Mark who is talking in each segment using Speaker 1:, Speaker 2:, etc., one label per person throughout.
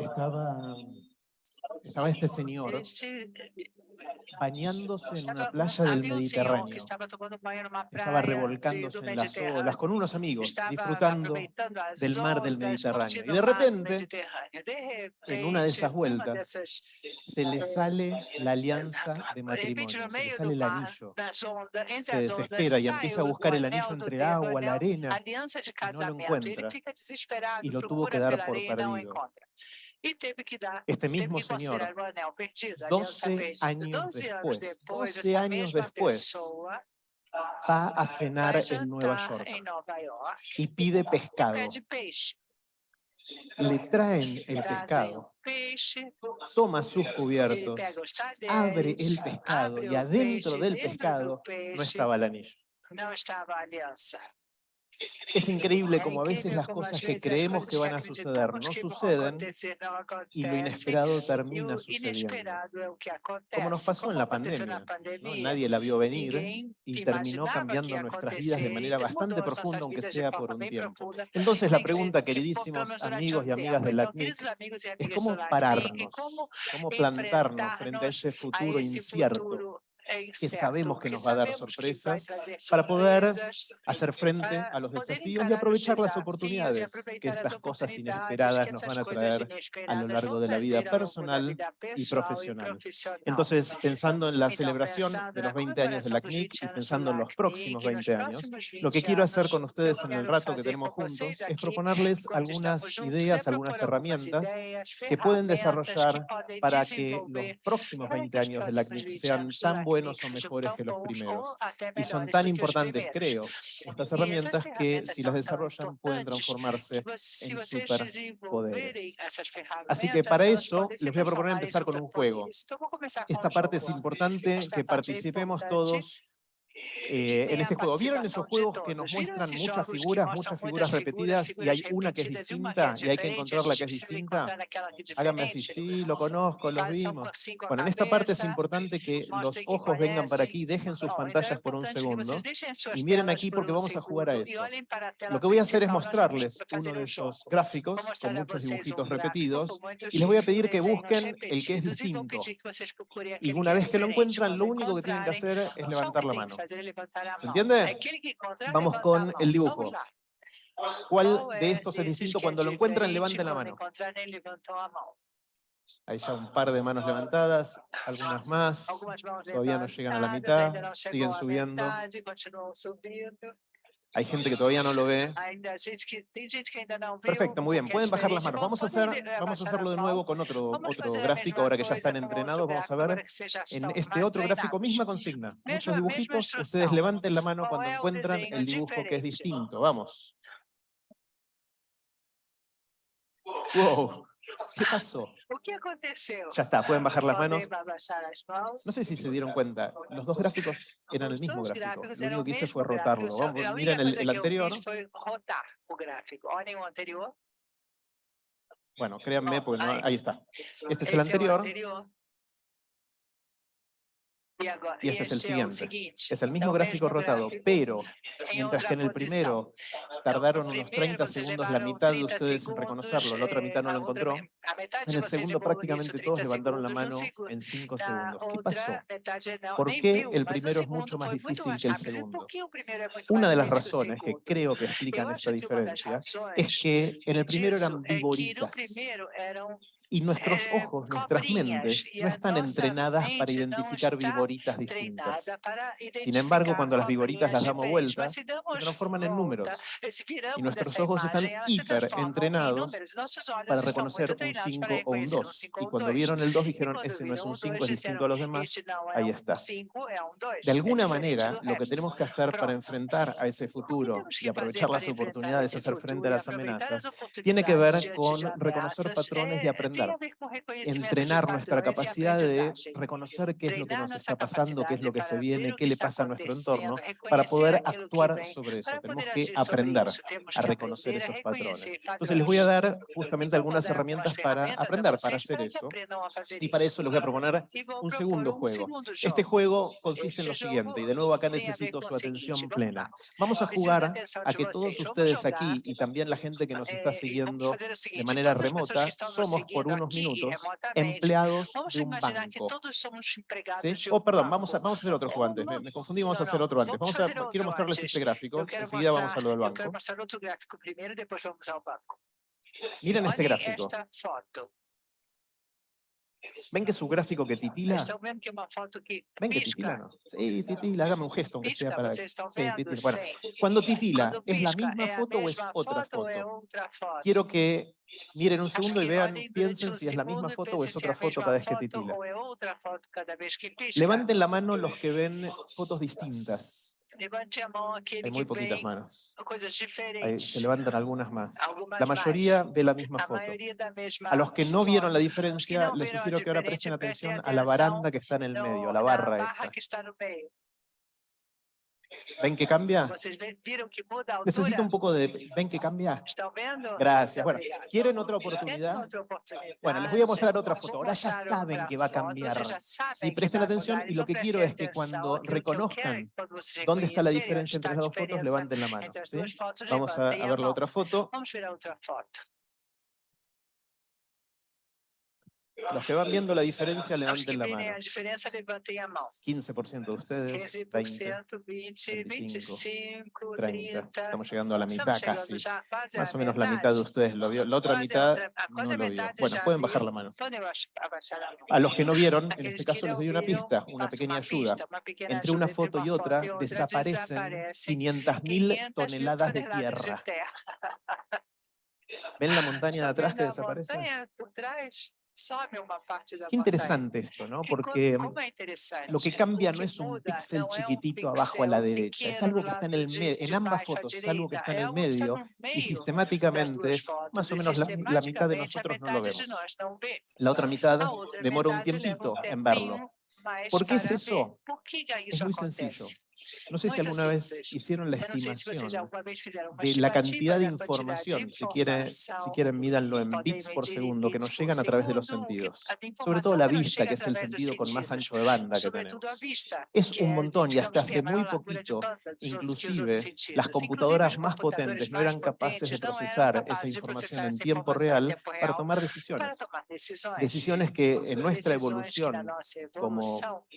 Speaker 1: estaba, estaba este señor
Speaker 2: Este
Speaker 1: bañándose en una playa del Mediterráneo. Estaba revolcándose
Speaker 2: do
Speaker 1: en las olas con unos amigos, disfrutando del mar del Mediterráneo. Y de repente, en una de esas vueltas, se le sale la alianza de matrimonio,
Speaker 2: no
Speaker 1: se le sale el anillo. Se desespera y empieza a buscar el anillo entre agua, la arena,
Speaker 2: aliança de
Speaker 1: lo encuentra. Y lo tuvo que dar por perdido. Este mismo señor,
Speaker 2: considerar o anel perdido, a aliança
Speaker 1: 12
Speaker 2: perdida.
Speaker 1: años
Speaker 2: 12 anos
Speaker 1: después,
Speaker 2: depois,
Speaker 1: 12
Speaker 2: essa
Speaker 1: años después, va a cenar
Speaker 2: vai
Speaker 1: en Nueva York y pide pescado. Le traen el pescado, toma sus cubiertos, abre el pescado y adentro del pescado no estaba el anillo. Es increíble como a veces las cosas que creemos que van a suceder no suceden y lo inesperado termina sucediendo. Como nos pasó en la pandemia. Nadie la vio venir y terminó cambiando
Speaker 2: ia
Speaker 1: nuestras vidas de manera bastante profunda, aunque sea por un tiempo. Entonces la pregunta, queridísimos amigos y amigas de la
Speaker 2: Então, queridos
Speaker 1: CNIC,
Speaker 2: amigos e
Speaker 1: es cómo
Speaker 2: LACNIC,
Speaker 1: pararnos, cómo plantarnos frente a ese futuro incierto que sabemos que nos va a dar sorpresas para poder hacer frente a los desafíos y aprovechar las oportunidades que estas cosas inesperadas nos van a traer a lo largo de la vida personal y profesional. Entonces, pensando en la celebración de los 20 años de la CNIC
Speaker 2: 20
Speaker 1: y pensando
Speaker 2: do
Speaker 1: en los próximos
Speaker 2: e nos
Speaker 1: 20 años, lo que
Speaker 2: 20
Speaker 1: quiero hacer con ustedes en el rato que tenemos juntos es proponerles algunas ideas, algunas herramientas que pueden desarrollar para que los próximos
Speaker 2: para
Speaker 1: 20
Speaker 2: que os
Speaker 1: años de la CNIC
Speaker 2: 20
Speaker 1: sean tan
Speaker 2: LACNIC
Speaker 1: buenos o mejores que los primeros.
Speaker 2: até
Speaker 1: Y son tan importantes, creo, estas herramientas que si las desarrollan pueden
Speaker 2: importantes
Speaker 1: transformarse en superpoderes. Así que para eso les voy a proponer
Speaker 2: em
Speaker 1: empezar con un juego. Esta parte es importante que participemos todos eh, en este juego. ¿Vieron esos juegos que nos muestran muchas figuras, muchas figuras repetidas y hay una que es distinta y hay que encontrar la que es distinta? Háganme así, sí, lo conozco,
Speaker 2: são
Speaker 1: vimos. Bueno, en esta parte es importante que los ojos vengan para aquí, dejen sus pantallas por un
Speaker 2: que
Speaker 1: segundo. y miren aquí
Speaker 2: por
Speaker 1: porque vamos a jugar a eso. Lo que voy a hacer es mostrarles uno de esos gráficos con muchos dibujitos repetidos y les voy a pedir que busquen el que es distinto. Y una vez que lo encuentran, lo único que tienen que hacer es levantar la mano. ¿Se entiende? Vamos con el dibujo. ¿Cuál de estos es
Speaker 2: desses
Speaker 1: distinto? Cuando lo encuentran, levanten la mano. Hay ya un par de manos levantadas, algunas más. Todavía no llegan a la mitad, siguen subiendo. Hay gente que todavía no lo ve. Perfecto, muy bien. Pueden bajar las manos. Vamos a, hacer, vamos a hacerlo de nuevo con otro, otro gráfico, ahora que ya están entrenados. Vamos a ver en este otro gráfico, misma consigna. Muchos dibujitos. Ustedes levanten la mano
Speaker 2: ¿Cuál
Speaker 1: cuando encuentran el dibujo que es distinto. Vamos. Wow. ¿Qué pasó?
Speaker 2: O que aconteceu?
Speaker 1: Ya está, pueden bajar las manos. No sé si se dieron cuenta, los dos gráficos eran el mismo gráfico. Lo único que hice fue rotarlo. Vamos, miren el, anterior.
Speaker 2: gráfico. Olhem o anterior.
Speaker 1: Bueno, créanme, porque no- ahí está. Este es el anterior. Y este es el siguiente. Es el mismo gráfico rotado, pero mientras que en el primero tardaron
Speaker 2: no
Speaker 1: unos
Speaker 2: primeiro
Speaker 1: 30
Speaker 2: vocês
Speaker 1: segundos, la mitad de
Speaker 2: 30
Speaker 1: ustedes en reconocerlo, la otra
Speaker 2: eh,
Speaker 1: mitad no lo
Speaker 2: outra
Speaker 1: encontró. En el segundo prácticamente todos
Speaker 2: 30
Speaker 1: levantaron la mano en 5
Speaker 2: na
Speaker 1: segundos. ¿Qué pasó? ¿Por qué el
Speaker 2: o
Speaker 1: primero es mucho más difícil que el segundo? Una de las razones que creo que explican esta diferencia es que en el primero eran viboritas y nuestros
Speaker 2: eh,
Speaker 1: ojos, nuestras mentes
Speaker 2: y
Speaker 1: no
Speaker 2: a
Speaker 1: están entrenadas para identificar viboritas distintas. Sin embargo, cuando las viboritas las damos vuelta,
Speaker 2: se
Speaker 1: transforman en números. Y nuestros ojos están hiper
Speaker 2: em
Speaker 1: entrenados para reconocer un
Speaker 2: treinados
Speaker 1: 5
Speaker 2: para
Speaker 1: o un
Speaker 2: reconhecer um
Speaker 1: 2.
Speaker 2: 5
Speaker 1: Y
Speaker 2: um
Speaker 1: cuando
Speaker 2: 2.
Speaker 1: vieron el 2
Speaker 2: E
Speaker 1: dijeron, ese no es un
Speaker 2: um
Speaker 1: 5,
Speaker 2: 2,
Speaker 1: es distinto a los demás.
Speaker 2: este
Speaker 1: Ahí
Speaker 2: um
Speaker 1: está.
Speaker 2: 5, é um 2.
Speaker 1: De alguna manera, lo que tenemos que hacer para enfrentar a ese
Speaker 2: O que
Speaker 1: futuro
Speaker 2: temos
Speaker 1: y pensar, entrenar nuestra capacidad de reconocer qué es lo que nos está pasando, qué es lo que se viene, qué le pasa a nuestro entorno, para poder actuar sobre eso. Tenemos que aprender a reconocer esos patrones. Entonces les voy a dar justamente algunas herramientas para aprender, para hacer eso. Y para eso les voy a proponer un segundo juego. Este juego consiste en lo siguiente, y de nuevo acá necesito su atención plena. Vamos a jugar a que todos ustedes aquí, y también la gente que nos está siguiendo de manera remota, somos por
Speaker 2: por
Speaker 1: unos minutos empleados de un banco. ¿Sí? Oh, perdón,
Speaker 2: eh,
Speaker 1: vamos a, vamos a hacer otro juego antes. Me, me, confundí, vamos a hacer otro antes.
Speaker 2: Vamos
Speaker 1: a, quiero mostrarles este gráfico. Enseguida vamos a lo del banco. Miren este gráfico. ¿Ven que su gráfico que titila? ¿Ven que titila? Sí, titila, hágame un gesto aunque sea para... Sí, titila. Bueno, cuando titila, ¿es la misma foto o es otra
Speaker 2: foto?
Speaker 1: Quiero que miren un segundo y vean, piensen si es la misma foto o es otra foto cada vez que titila. Levanten la mano los que ven fotos distintas. Hay muy poquitas manos. Se levantan algunas más. La mayoría de la misma foto. A los que no vieron la diferencia, les sugiero que ahora presten atención a la baranda que está en el medio, a la barra esa. ¿Ven que cambia? Necesito un poco de... ¿Ven que cambia? Gracias. Bueno, ¿quieren otra oportunidad? Bueno, les voy a mostrar otra foto. Ahora ya saben que va a cambiar. Sí, presten atención y lo que quiero es que cuando reconozcan dónde está la diferencia entre las dos fotos, levanten la mano. ¿sí? Vamos a, a ver la otra foto. Los que van viendo la diferencia, levanten la mano. 15% de ustedes, 20,
Speaker 2: 25,
Speaker 1: 30. Estamos llegando a la mitad casi. Más o menos la mitad de ustedes lo vio. La otra mitad no lo vio. Bueno, pueden bajar la mano.
Speaker 2: A
Speaker 1: los que no vieron, en este caso les doy una pista, una pequeña ayuda. Entre una foto y otra desaparecen 500.000 toneladas de tierra. ¿Ven la montaña de atrás que desaparece? Qué interesante esto, ¿no? Porque
Speaker 2: mm,
Speaker 1: lo que cambia no es un píxel chiquitito abajo a la derecha, es algo que está en el medio, en ambas fotos es algo que está en el medio y sistemáticamente más o menos la, la mitad de nosotros no lo vemos. La otra mitad demora un tiempito en verlo. ¿Por qué es eso? Es muy sencillo no sé si alguna vez hicieron la estimación de la cantidad de información, si
Speaker 2: quieren,
Speaker 1: si quieren mídanlo en bits por segundo, que nos llegan a través de los sentidos. Sobre todo la vista, que es el sentido con más ancho de banda que tenemos. Es un montón y hasta hace muy poquito, inclusive, las computadoras más potentes no eran capaces de procesar esa información en tiempo real para tomar decisiones. Decisiones que en nuestra evolución como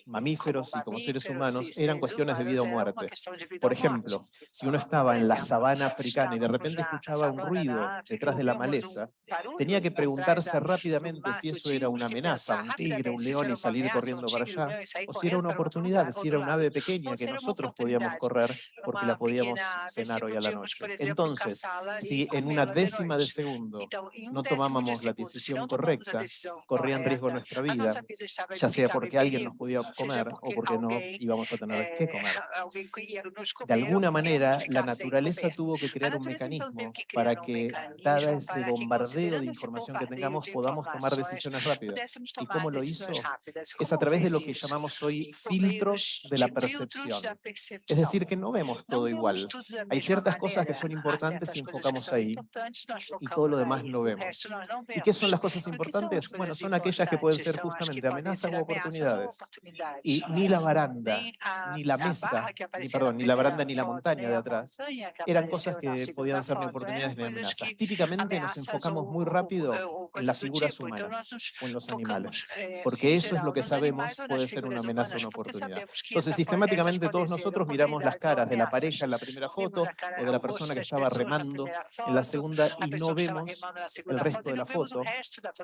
Speaker 1: mamíferos y como seres humanos eran cuestiones de vida o muerte. Por ejemplo, si uno estaba en la sabana africana y de repente escuchaba un ruido detrás de la maleza, tenía que preguntarse rápidamente si eso era una amenaza, un tigre, un león y salir corriendo para allá, o si pues era una oportunidad, si era un ave pequeña que nosotros podíamos correr porque la podíamos cenar hoy a la noche. Entonces, si en una décima de segundo no tomábamos la decisión correcta, corría en riesgo nuestra vida, ya sea porque alguien nos podía comer o
Speaker 2: porque
Speaker 1: no íbamos a tener que comer. De alguna manera, la naturaleza tuvo que crear un mecanismo para que, dada ese bombardeo de información que tengamos, podamos tomar decisiones rápidas. ¿Y cómo lo hizo? Es a través de lo que llamamos hoy filtros de la percepción. Es decir, que no vemos todo igual. Hay ciertas cosas que son importantes y enfocamos ahí, y todo lo demás no vemos. ¿Y qué son las cosas importantes? Bueno, son aquellas que pueden ser justamente amenazas
Speaker 2: o
Speaker 1: oportunidades. Y ni la baranda, ni la mesa,
Speaker 2: casa,
Speaker 1: ni, perdón, ni la baranda ni la montaña de atrás, eran cosas que podían ser ni oportunidades ni amenazas. Típicamente nos enfocamos muy rápido en las figuras humanas o en los animales, porque eso es lo que sabemos puede ser una amenaza o una oportunidad. Entonces, sistemáticamente todos nosotros miramos las caras de la pareja en la primera foto o de la persona que estaba remando en la segunda y no vemos el resto de la foto,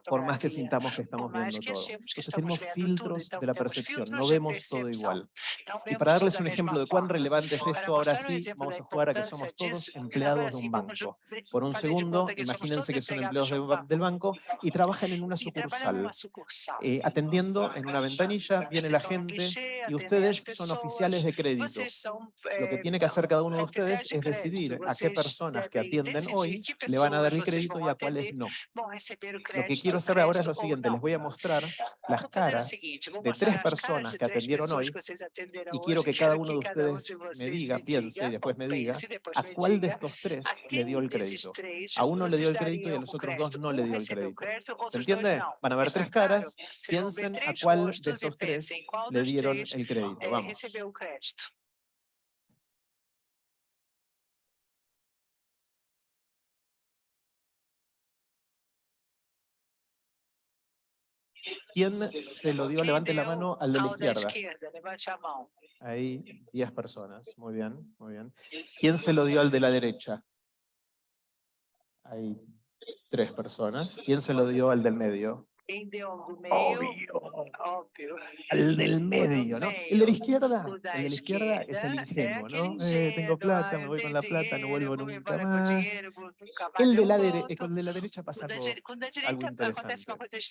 Speaker 1: por más que sintamos que estamos viendo todo. Entonces tenemos filtros de la percepción, no vemos todo igual. Y para darles un ejemplo de cuán relevante es esto, ahora sí vamos a jugar a que somos todos empleados de un banco. Por un segundo, imagínense que son empleados de, del banco y trabajan en una sucursal. Eh, atendiendo en una ventanilla, viene la gente y ustedes son oficiales de crédito. Lo que tiene que hacer cada uno de ustedes es decidir a qué personas que atienden hoy le van a dar el crédito y a cuáles no. Lo que quiero hacer ahora es lo siguiente, les voy a mostrar las caras de tres personas que atendieron hoy y quiero que cada uno uno de ustedes me diga, piense y después me diga a cuál de estos tres le dio el crédito. A uno le dio el crédito y a los otros dos no le dio el crédito. ¿Se entiende? Van a haber tres caras, piensen a cuál de estos tres le dieron el crédito. Vamos. ¿Quién se lo dio? Levante la mano al de la izquierda. Ahí, 10 personas. Muy bien, muy bien. ¿Quién se lo dio al de la derecha? Ahí, tres personas. ¿Quién se lo dio al del medio? Obvio.
Speaker 2: Obvio.
Speaker 1: Al del medio, ¿no? El de la izquierda. El de la izquierda es el ingenuo, ¿no? Eh, tengo plata, me voy con la plata, no vuelvo nunca más. El de la, dere de la derecha pasa algo, algo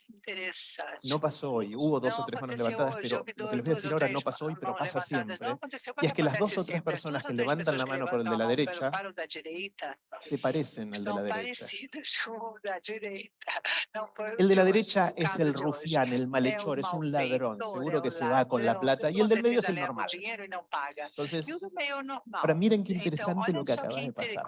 Speaker 1: interesante. No pasó hoy. Hubo dos o tres manos levantadas, pero lo que les voy a decir ahora no pasó hoy, pero pasa siempre. Y es que las dos o tres personas que levantan la mano por el de la derecha se parecen al de la derecha. El de la derecha es el rufián, el malhechor, es un ladrón, seguro que se va con la plata, y el del medio es el normal. Entonces, para miren qué interesante lo que
Speaker 2: acabas
Speaker 1: de pasar.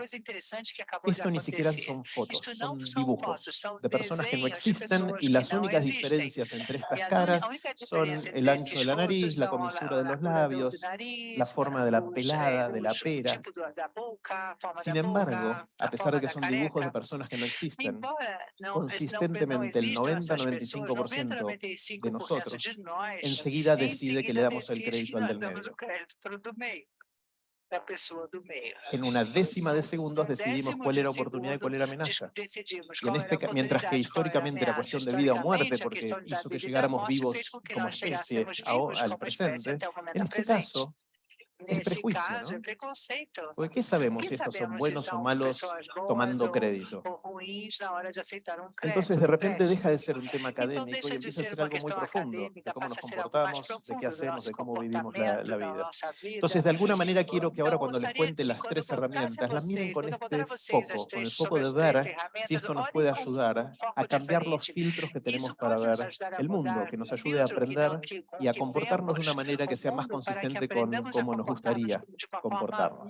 Speaker 1: Esto ni siquiera son fotos, son dibujos de personas que no existen y las únicas diferencias entre estas caras son el ancho de la nariz, la comisura de los labios, la forma de la pelada, de la pera. Sin embargo, a pesar de que son dibujos de personas que no existen, consistentemente el
Speaker 2: 90
Speaker 1: 95%
Speaker 2: de nosotros,
Speaker 1: enseguida decide que le damos el crédito al del medio. En una décima de segundos decidimos cuál era oportunidad y cuál era amenaza. Y en este, mientras que históricamente era cuestión de vida o muerte, porque hizo que llegáramos vivos como especie al presente, en este caso
Speaker 2: Nesse caso, é
Speaker 1: ¿Por qué sabemos si estos son buenos o malos tomando crédito? Entonces, de repente deja de ser un tema académico y empieza a
Speaker 2: ser
Speaker 1: algo muy profundo, de cómo nos comportamos, de qué hacemos, de cómo vivimos la, la vida. Entonces, de alguna manera quiero que ahora cuando les cuente las tres herramientas, las miren con este foco, con el foco de ver ¿ah?
Speaker 2: si
Speaker 1: esto nos puede ayudar a cambiar los filtros que tenemos para ver el mundo, que nos ayude a aprender y a comportarnos de una manera que sea más consistente con cómo nos gustaría comportarnos.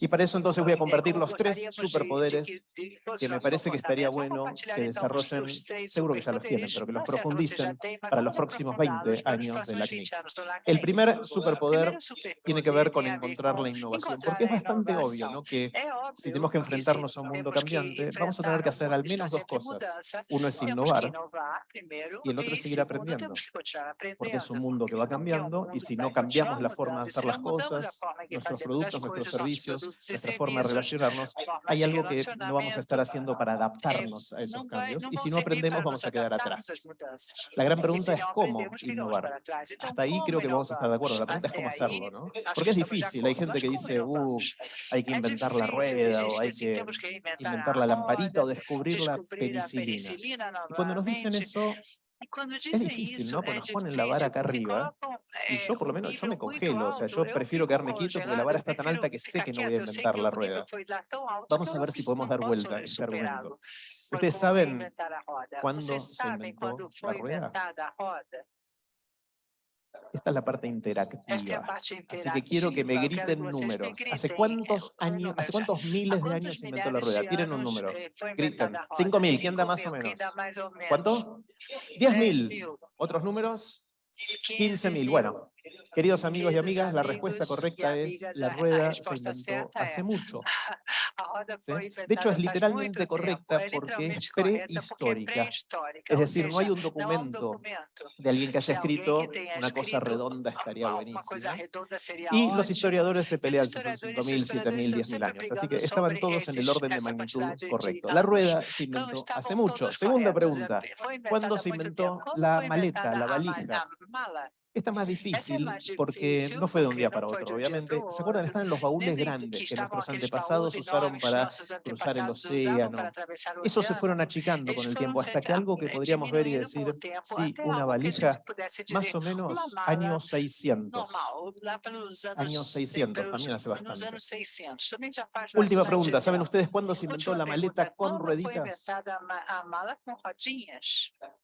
Speaker 1: Y para eso entonces voy a compartir los tres superpoderes
Speaker 2: que
Speaker 1: me parece que estaría bueno que desarrollen, seguro que ya los tienen, pero que los profundicen para los próximos 20 años de la
Speaker 2: clínica.
Speaker 1: El primer superpoder tiene que ver con encontrar la innovación, porque es bastante obvio ¿no? que si tenemos que enfrentarnos a un mundo cambiante, vamos a tener que hacer al menos dos cosas. Uno es innovar y el otro es seguir aprendiendo, porque es un mundo que va cambiando y si no cambiamos la forma de hacer las cosas, nuestros productos, nuestros servicios, nuestra forma de relacionarnos, hay algo que no vamos a estar haciendo para adaptarnos a esos cambios y si no aprendemos vamos a quedar atrás. La gran pregunta es cómo innovar. Hasta ahí creo que vamos a estar de acuerdo, la pregunta es cómo hacerlo, ¿no? Porque es difícil, hay gente que dice, uh, hay que inventar la rueda o hay que
Speaker 2: inventar
Speaker 1: la lamparita o descubrir la penicilina. Y cuando nos dicen eso, es difícil, ¿no?
Speaker 2: Cuando
Speaker 1: nos ponen la vara acá arriba, y yo por lo menos yo me congelo, o sea, yo prefiero quedarme quieto porque la vara está tan alta que sé que no voy a inventar la rueda. Vamos a ver si podemos dar vuelta este argumento. Ustedes saben cuándo se inventó la rueda. Esta es la parte interactiva. Así que quiero que me griten números. ¿Hace cuántos años, hace cuántos miles de años se inventó la rueda? Tienen un número. Griten. 5.000, ¿quién da más o menos? ¿Cuánto? 10.000. ¿Otros números? 15.000. Bueno, Queridos amigos y amigas, la respuesta correcta es la rueda se inventó hace mucho. De hecho, es literalmente correcta porque es prehistórica. Es decir, no hay un documento de alguien que haya escrito una cosa redonda estaría buenísima.
Speaker 2: ¿eh?
Speaker 1: Y los historiadores se pelean 5.000, 7.000, 10.000 años. Así que estaban todos en el orden de magnitud correcto. La rueda se inventó hace mucho. Segunda pregunta, ¿cuándo se inventó la
Speaker 2: maleta, la valija?
Speaker 1: Es más difícil porque no fue de un día para otro, obviamente. ¿Se acuerdan? Están en los baúles grandes que nuestros antepasados usaron para cruzar el océano. Esos se fueron achicando con el tiempo hasta que algo que podríamos ver y decir, sí, una valija, más o menos años 600. Años 600, también hace bastante. Última pregunta, ¿saben ustedes cuándo se inventó la maleta con rueditas?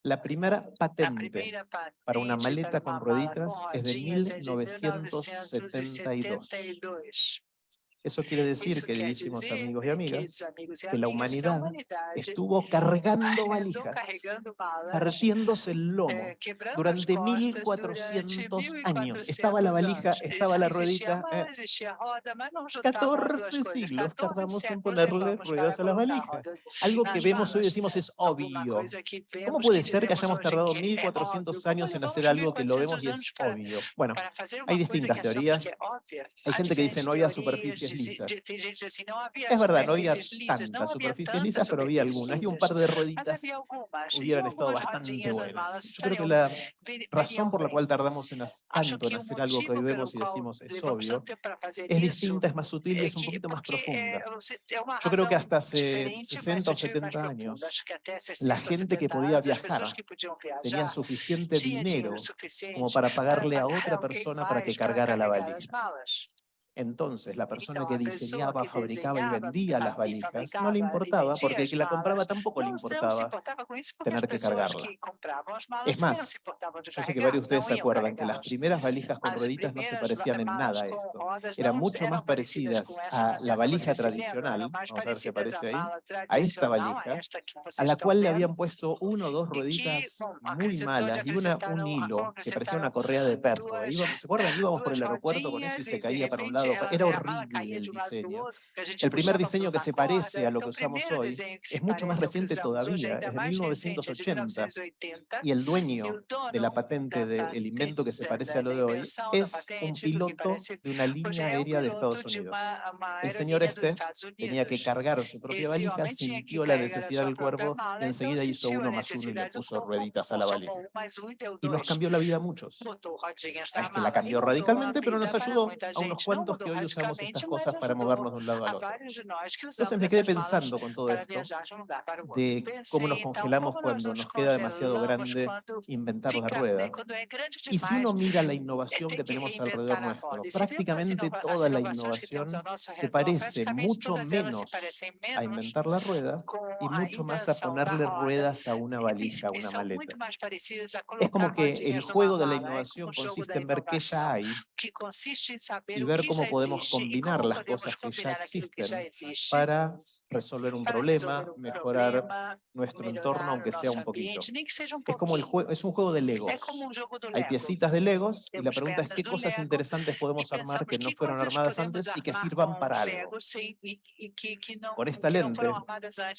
Speaker 1: La primera patente para una maleta con rueditas es de 1972. Eso quiere decir, queridísimos amigos y amigas, que la humanidad estuvo cargando valijas, partiéndose el lomo
Speaker 2: eh,
Speaker 1: durante 1400 años. Estaba la valija, estaba la ruedita. 14 eh, siglos tardamos en ponerle ruedas a las valijas. Algo que vemos hoy decimos es obvio. ¿Cómo puede ser que hayamos tardado 1400 años en hacer algo que lo vemos y es obvio? Bueno, hay distintas teorías. Hay gente que dice no había superficies es verdad, no había tantas superficies lisas, pero había algunas, y un par de rueditas hubieran estado bastante buenas. Yo creo que la razón por la cual tardamos en tanto en hacer algo que hoy vemos y decimos es obvio, es distinta, es más sutil y es un poquito más profunda. Yo creo que hasta hace 60 o 70 años, la gente que podía viajar tenía suficiente dinero como para pagarle a otra persona para que cargara la valija. Entonces, la persona que diseñaba, fabricaba y vendía las valijas no le importaba, porque el que la compraba tampoco le importaba tener que cargarla. Es más, yo sé que varios de ustedes se acuerdan que las primeras valijas con rueditas no se parecían en nada a esto. Eran mucho más parecidas a la valija tradicional, vamos a ver si aparece ahí, a esta valija, a la cual le habían puesto uno o dos rueditas muy malas y una, un hilo que parecía una correa de perro. ¿Se acuerdan? Íbamos por el aeropuerto con eso y se caía para un lado era horrible el diseño. El primer diseño que se parece a lo que usamos hoy es mucho más reciente todavía, es de 1980, y el dueño de la patente del invento que se parece a lo de hoy es un piloto de una línea aérea de Estados Unidos. El señor este tenía que cargar su propia valija, sintió la necesidad del cuerpo y enseguida hizo uno más uno y le puso rueditas a la valija. Y nos cambió la vida a muchos. A este la cambió radicalmente, pero nos ayudó a unos cuantos que hoy usamos estas cosas para movernos de un lado al otro. Entonces me quedé pensando con todo esto de cómo nos congelamos cuando nos queda demasiado grande inventar la rueda. Y si uno mira la innovación que tenemos alrededor nuestro, prácticamente toda la innovación se parece mucho menos a inventar la rueda y mucho más a ponerle ruedas a una valija, a una maleta. Es como que el juego de la innovación consiste en ver qué ya hay y ver cómo podemos combinar las cosas que ya existen para resolver un problema, mejorar nuestro entorno, aunque sea un poquito. Es como el juego, es un juego de Legos. Hay piecitas de Legos y la pregunta es qué cosas interesantes podemos armar que no fueron armadas antes y que sirvan para algo. Con esta lente,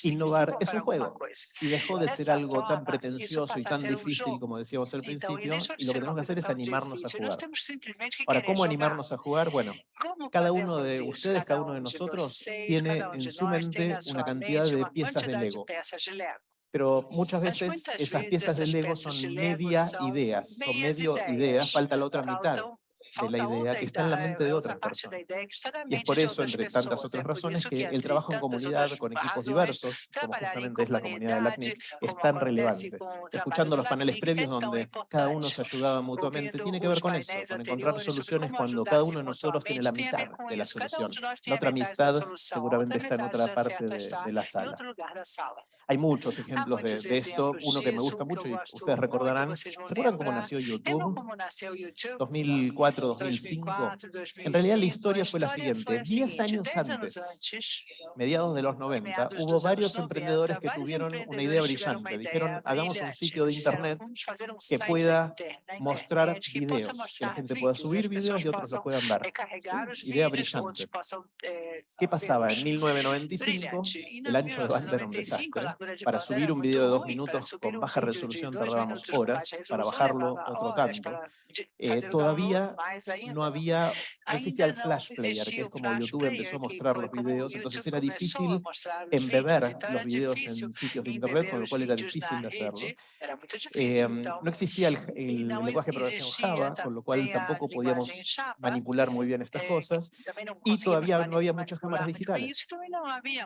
Speaker 1: innovar es un juego y dejó de ser algo tan pretencioso y tan difícil como decíamos al principio y lo que tenemos que hacer es animarnos a jugar. Ahora, ¿cómo animarnos a jugar? Bueno, cada uno de ustedes, cada uno de nosotros tiene en su mente una cantidad de piezas de Lego. Pero muchas veces esas piezas de Lego son media ideas, son medio ideas, falta la otra mitad de la idea que está en la mente de otras personas. Y es por eso, entre tantas otras razones, que el trabajo en comunidad con equipos diversos, como justamente es la comunidad del ACNIC, es tan relevante. Escuchando los paneles previos donde cada uno se ayudaba mutuamente, tiene que ver con eso, con encontrar soluciones cuando cada uno de nosotros tiene la mitad de la solución. La otra amistad seguramente está en otra parte de la sala. Hay muchos ejemplos de, esto, uno que me gusta mucho y ustedes recordarán, ¿se acuerdan cómo nació YouTube? 2004, 2005. En realidad la historia fue la siguiente, 10 años antes, mediados de los 90, hubo varios emprendedores que tuvieron una idea brillante, dijeron hagamos un sitio de internet que pueda mostrar videos, que la gente pueda subir videos y otros los puedan ver. Idea brillante. ¿Qué pasaba? En 1995 el ancho de banda era un desastre Para subir un video de dos minutos con baja resolución tardábamos horas, para bajarlo otro tanto. Eh, todavía no había, no existía el Flash Player, que es como YouTube empezó a mostrar los videos, entonces era difícil embeber los videos en sitios de internet, con lo cual era difícil de hacerlo. Eh, no existía el, el lenguaje de programación Java, con lo cual tampoco podíamos manipular muy bien estas cosas, y todavía no había muchas cámaras digitales.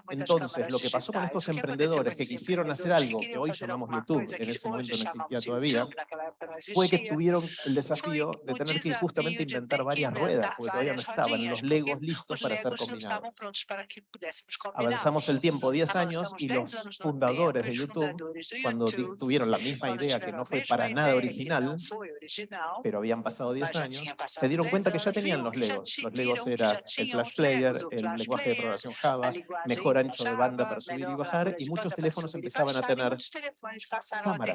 Speaker 1: Entonces, lo que pasó con estos emprendedores que quisieron hacer algo que hoy llamamos YouTube, en ese momento no existía todavía, fue que tuvieron el desafío de tener que justamente inventar varias ruedas, porque todavía no estaban los legos listos para ser combinados. Avanzamos el tiempo 10 años y los fundadores de YouTube, cuando tuvieron la misma idea que no fue para nada original, pero habían pasado 10 años, se dieron cuenta que ya tenían los legos. Los legos era el Flash Player, el lenguaje de programación Java, mejor ancho de banda para subir y bajar, y muchos teléfonos empezaban a tener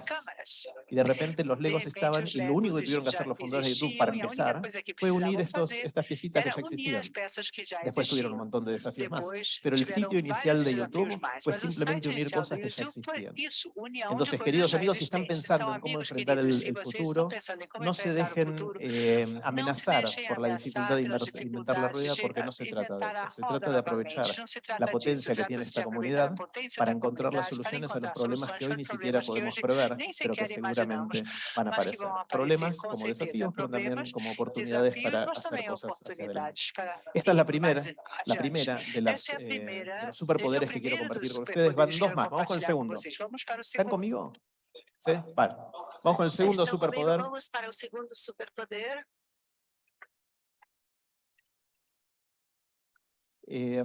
Speaker 1: cámaras. Y de repente los legos estaban, y lo único que tuvieron que hacer los fundadores de YouTube para empezar fue unir estos, estas piecitas que ya existían. Después tuvieron un montón de desafíos más. Pero el sitio inicial de YouTube fue simplemente unir cosas que ya existían. Entonces, queridos amigos, si están pensando en cómo enfrentar el, futuro, no se dejen eh, amenazar por la dificultad de inventar la rueda, porque no se trata de eso. Se trata de aprovechar la potencia que tiene esta comunidad para encontrar las soluciones a los problemas que hoy ni siquiera podemos prever, pero que seguramente van a aparecer. Problemas como desafíos, pero también como oportunidades para hacer cosas hacia adelante. Esta es la primera, la primera de, las, eh, de los superpoderes que quiero compartir con ustedes. Van dos más, vamos con el segundo. ¿Están conmigo? ¿Sí? Vale. Vamos con el segundo superpoder.
Speaker 3: Vamos para el segundo superpoder.
Speaker 1: Eh,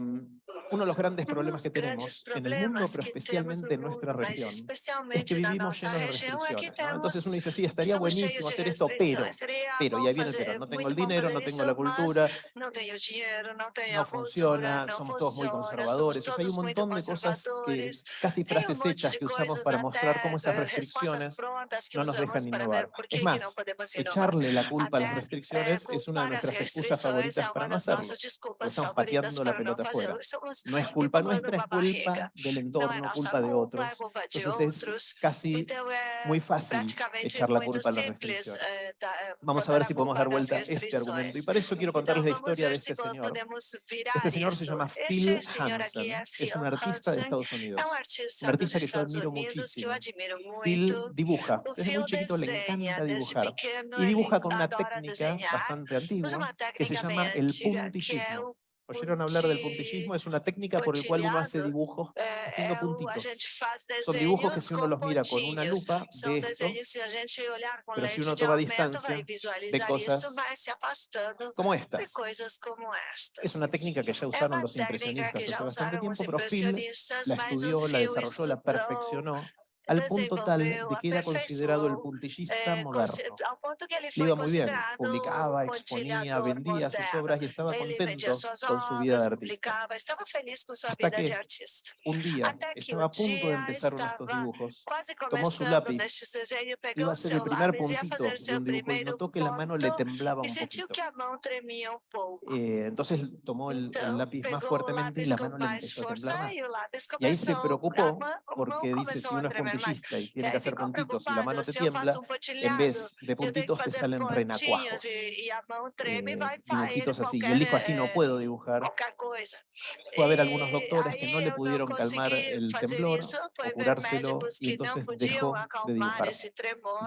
Speaker 1: uno de los grandes problemas que tenemos en el mundo, pero especialmente en nuestra región, es que vivimos llenos de restricciones. Entonces uno dice, sí, estaría buenísimo hacer esto, pero, pero, y ahí viene el pero, no tengo el dinero, no tengo la cultura, no funciona, somos todos muy conservadores. O sea, hay un montón de cosas, que casi frases hechas que usamos para mostrar cómo esas restricciones no nos dejan innovar. Es más, echarle la culpa a las restricciones es una de nuestras excusas favoritas para no hacerlo, estamos pateando la pelota afuera. No es culpa nuestra, es culpa del entorno, culpa de otros. Entonces es casi muy fácil echar la culpa a las restricciones. Vamos a ver si podemos dar vuelta a este argumento. Y para eso quiero contarles la historia de este señor. Este señor se llama Phil Hansen. Es un artista de Estados Unidos. Un artista que yo admiro muchísimo. Phil dibuja. Desde muy chiquito le encanta dibujar. Y dibuja con una técnica bastante antigua que se llama el puntillismo. ¿Oyeron hablar del puntillismo? Es una técnica por la cual uno hace dibujos haciendo puntitos. Son dibujos que si uno los mira con una lupa, ve esto, pero si uno toma distancia, ve cosas como estas. Es una técnica que ya usaron los impresionistas hace bastante tiempo, pero Phil la estudió, la desarrolló, la perfeccionó al punto tal de que era considerado el puntillista
Speaker 3: eh,
Speaker 1: moderno. Le iba muy bien, publicaba, exponía, vendía sus obras y estaba contento con su vida de artista. Hasta que un día estaba a punto de empezar estos dibujos, tomó su lápiz, iba a hacer el primer puntito de un dibujo y notó que la mano le temblaba un poquito. Eh, entonces tomó el, el, lápiz más fuertemente y la mano le empezó a temblar más. Y ahí se preocupó porque dice, si uno es y tiene que hacer puntitos y la mano te tiembla, en vez de puntitos te salen renacuajos. Eh, dibujitos así. Y dijo, así no puedo dibujar. Puede haber algunos doctores que no le pudieron calmar el temblor o curárselo y entonces dejó de dibujar.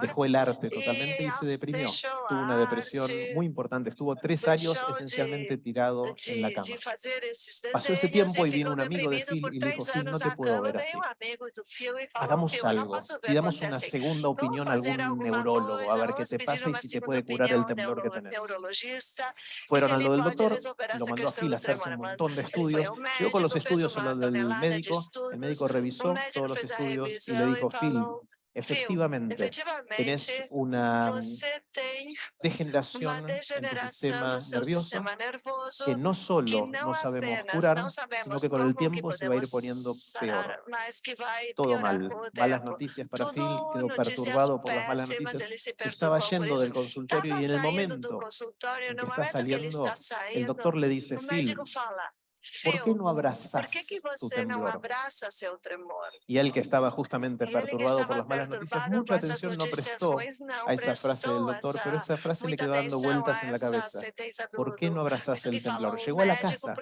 Speaker 1: Dejó el arte totalmente y se deprimió. Tuvo una depresión muy importante. Estuvo tres años esencialmente tirado en la cama. Pasó ese tiempo y vino un amigo de Phil y le dijo, Phil, no te puedo ver así. Hagamos algo, pidamos una segunda opinión a algún neurólogo, a ver qué te pasa y si te puede curar el temblor que tenés. Fueron a lo del doctor, lo mandó a Phil a hacerse un montón de estudios, llegó con los estudios a lo del médico, el médico revisó todos los estudios y le dijo, Phil, Efectivamente, tenés una degeneración en tu sistema nervioso que no solo no sabemos curar, sino que con el tiempo se va a ir poniendo peor. Todo mal. Malas noticias para Phil, quedó perturbado por las malas noticias, se estaba yendo del consultorio y en el momento en que está saliendo, el doctor le dice, Phil, por que
Speaker 3: não
Speaker 1: abrazás
Speaker 3: por que, que você
Speaker 1: que estava justamente perturbado por as malas
Speaker 3: notícias,
Speaker 1: muita
Speaker 3: atenção não prestou
Speaker 1: a essa frase
Speaker 3: do
Speaker 1: doutor, mas
Speaker 3: essa
Speaker 1: frase
Speaker 3: lhe
Speaker 1: quedó dando vueltas
Speaker 3: na cabeça.
Speaker 1: Por que
Speaker 3: não abrazaste
Speaker 1: el temblor? Chegou à la casa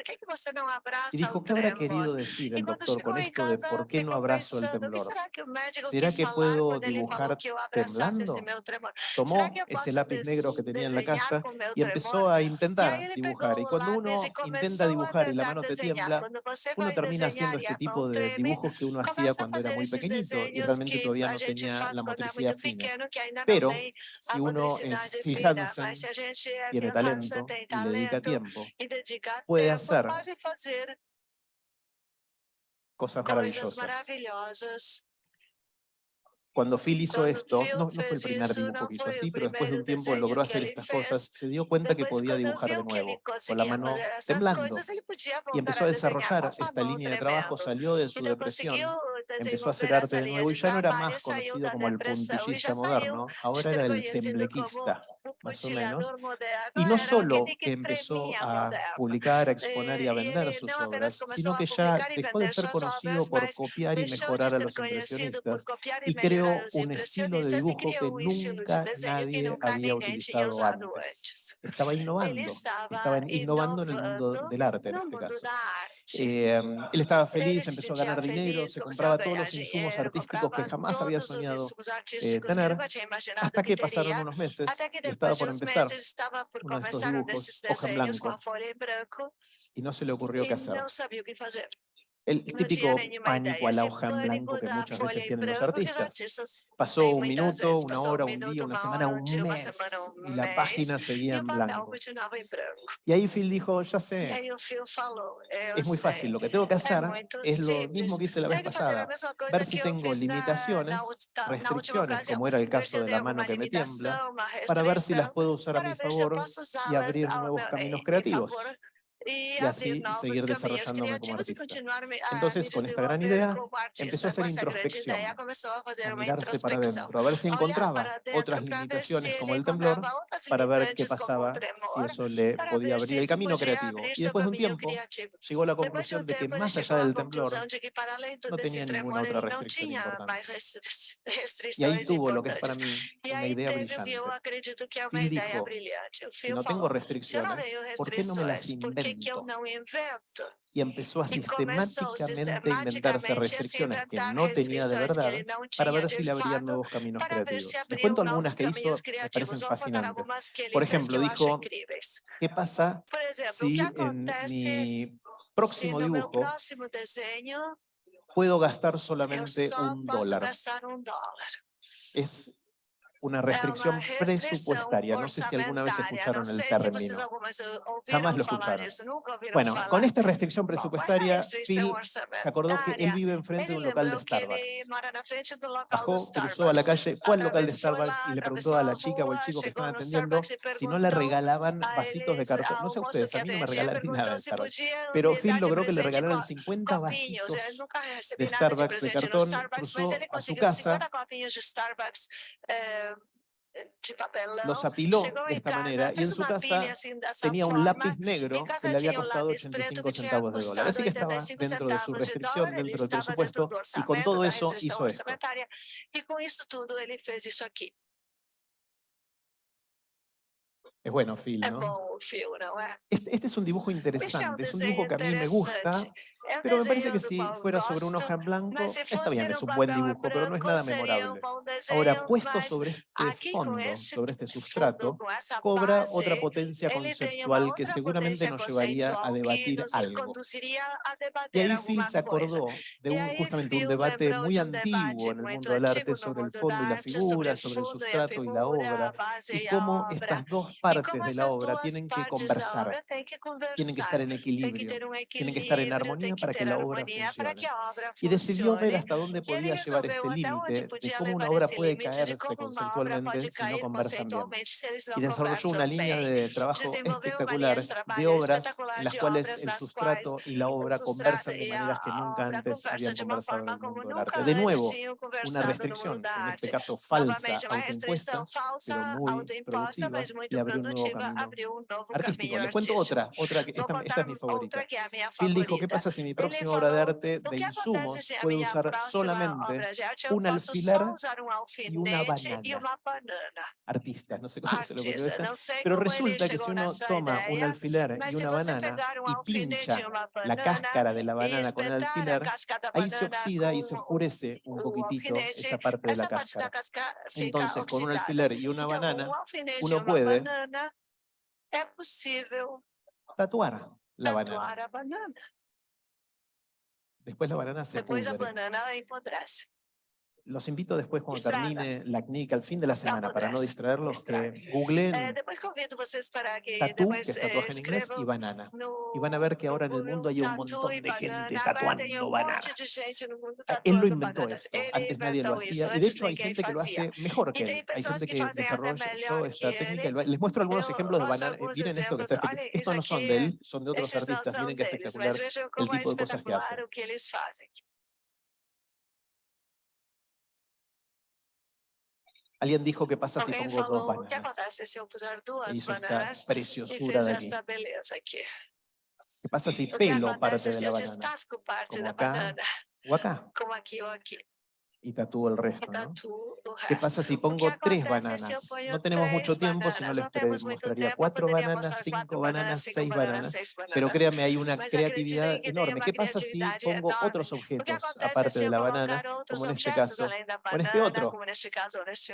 Speaker 1: e dijo, ¿qué habrá querido decir el doctor con esto de por qué no abrazo el temblor?
Speaker 3: ¿Será que
Speaker 1: puedo dibujar temblando? Tomó ese lápiz negro que tenía en la casa y empezó a intentar dibujar. Y cuando uno intenta dibujar y la te tiembla, uno termina haciendo este tipo de dibujos que uno hacía cuando era muy pequeñito y realmente todavía no tenía la motricidad fina. Pero si uno es
Speaker 3: fijándose,
Speaker 1: tiene talento y dedica tiempo, puede hacer cosas maravillosas. Cuando Phil hizo esto, no, no, fue el primer dibujo que hizo así, pero después de un tiempo logró hacer estas cosas, se dio cuenta que podía dibujar de nuevo, con la mano temblando, y empezó a desarrollar esta línea de trabajo, salió de su depresión, empezó a hacer arte de nuevo y ya no era más conocido como el puntillista moderno, ahora era el temblequista más o menos. Y no solo
Speaker 3: que
Speaker 1: empezó a publicar, a exponer y a vender sus obras, sino que ya dejó de ser conocido por copiar y mejorar a los impresionistas y creó un estilo de dibujo que nunca nadie había utilizado antes. Estaba innovando, estaba innovando en el mundo del arte en este caso. Eh, él estaba feliz, empezó a ganar dinero, se compraba todos los insumos artísticos que jamás había soñado eh, tener, hasta que pasaron unos meses estaba por empezar uno de estos dibujos, hoja en blanco, y no se le ocurrió qué hacer.
Speaker 3: ¿Sabía qué hacer.
Speaker 1: El típico pánico a la hoja en blanco que muchas veces tienen los artistas. Pasó un minuto, una hora, un día, una semana, un mes, y la página seguía en blanco. Y ahí Phil dijo, ya sé, es muy fácil, lo que tengo que hacer es lo mismo que hice la vez pasada, ver si tengo limitaciones, restricciones, como era el caso de la mano que me tiembla, para ver si las puedo usar a mi favor y abrir nuevos caminos creativos y,
Speaker 3: y
Speaker 1: así seguir desarrollándome como artista. Entonces, con esta gran idea, empezó a hacer introspección,
Speaker 3: a
Speaker 1: mirarse para adentro, a ver si encontraba otras limitaciones como el temblor, para ver qué pasaba, si eso le podía abrir el camino creativo. Y después de un tiempo, llegó a la conclusión de que más allá del temblor, no tenía ninguna otra restricción importante. Y ahí tuvo lo que es para mí una idea brillante. Phil dijo, si no tengo restricciones, ¿por qué no me las invento? y empezó a sistemáticamente a inventarse restricciones que no tenía de verdad para ver si le abrían nuevos caminos creativos. Les cuento algunas que hizo, me parecen fascinantes. Por ejemplo, dijo, ¿qué pasa si en mi próximo dibujo puedo gastar solamente un dólar? Es una restricción presupuestaria. No sé si alguna vez escucharon el término. Jamás lo escucharon. Bueno, con esta restricción presupuestaria, Phil se acordó que él vive enfrente de un local de Starbucks. Bajó, cruzó a la calle, fue al local de Starbucks y le preguntó a la chica o
Speaker 3: al
Speaker 1: chico que estaban atendiendo si no le regalaban vasitos de cartón. No sé
Speaker 3: a
Speaker 1: ustedes, a mí no me regalaron nada de Starbucks. Pero Phil logró que le regalaran 50 vasitos de Starbucks de cartón, cruzó a su casa, los apiló de esta manera y en su casa tenía un lápiz negro que le había costado 85 centavos de dólar. Así que estaba dentro de su restricción, dentro del presupuesto y con todo eso hizo esto. Es bueno, Phil, ¿no? Este, este, es un dibujo interesante, es un dibujo que a mí me gusta pero me parece que si fuera sobre
Speaker 3: un
Speaker 1: hoja en blanco, está bien, es un buen dibujo, pero no es nada memorable. Ahora, puesto sobre este fondo, sobre este sustrato, cobra otra potencia conceptual que seguramente nos llevaría a debatir algo. Y ahí Phil se acordó de justamente un debate muy antiguo en el mundo del arte sobre el fondo y la figura, sobre el sustrato y la obra, y cómo estas dos partes de la obra tienen que
Speaker 2: conversar, tienen que estar en equilibrio, tienen que estar en armonía,
Speaker 1: para que la obra funcione. Y decidió ver hasta dónde podía llevar este límite de cómo una obra puede caerse conceptualmente si no conversan bien. Y desarrolló una línea de trabajo espectacular
Speaker 3: de
Speaker 1: obras en las cuales el sustrato y la obra conversan de maneras que nunca antes habían conversado en el mundo del arte. De nuevo, una restricción, en este caso falsa, autoimpuesta, pero muy productiva, le abrió un nuevo camino artístico. Le cuento otra, otra que esta, esta es mi favorita. Él dijo, ¿qué pasa si si
Speaker 3: mi
Speaker 1: próxima obra de arte de insumos
Speaker 3: puede
Speaker 1: usar solamente un alfiler y una banana? Artista, no sé cómo se
Speaker 3: lo conoce,
Speaker 1: pero resulta que si uno toma un alfiler y una banana y pincha la cáscara de la banana con el alfiler, ahí se oxida y se oscurece un poquitito esa parte de la cáscara. Entonces, con un alfiler y una banana, uno puede tatuar la banana. Después la banana se Después
Speaker 3: va por
Speaker 1: los invito despuis
Speaker 3: quando
Speaker 1: termine la CNIC al fim da semana para
Speaker 3: não
Speaker 1: distraerlos que
Speaker 3: googlen eh, que
Speaker 1: tatu, que es tatuaje eh, en inglés, y banana.
Speaker 3: No,
Speaker 1: y van a ver que ahora en el mundo hay un montón de gente tatuando bananas. Ah, él lo inventó
Speaker 3: bananas.
Speaker 1: esto
Speaker 3: él
Speaker 1: antes nadie lo hacía. y de hecho hay gente que lo hace mejor que él. Hay gente
Speaker 3: que
Speaker 1: desarrolló esta técnica les muestro algunos ejemplos de
Speaker 3: bananas
Speaker 1: miren esto que está estos no son de él son de otros artistas. miren
Speaker 3: que
Speaker 1: espectacular
Speaker 3: el
Speaker 1: tipo de cosas que
Speaker 3: hace.
Speaker 1: Alguien dijo, que passa se
Speaker 3: Alguém
Speaker 1: pongo
Speaker 3: falou, duas bananas?
Speaker 1: ¿Qué pasa si pelo parte de la banana? Como acá.
Speaker 3: Como aquí o aquí
Speaker 1: y tatúo el resto. ¿no? ¿Qué pasa si pongo tres bananas? No tenemos mucho tiempo, si no les
Speaker 3: demostraría
Speaker 1: cuatro bananas, cinco bananas, seis
Speaker 3: bananas.
Speaker 1: Pero créanme, hay una creatividad enorme. ¿Qué pasa si pongo otros objetos aparte de la banana, como en este caso,
Speaker 3: este
Speaker 1: o en este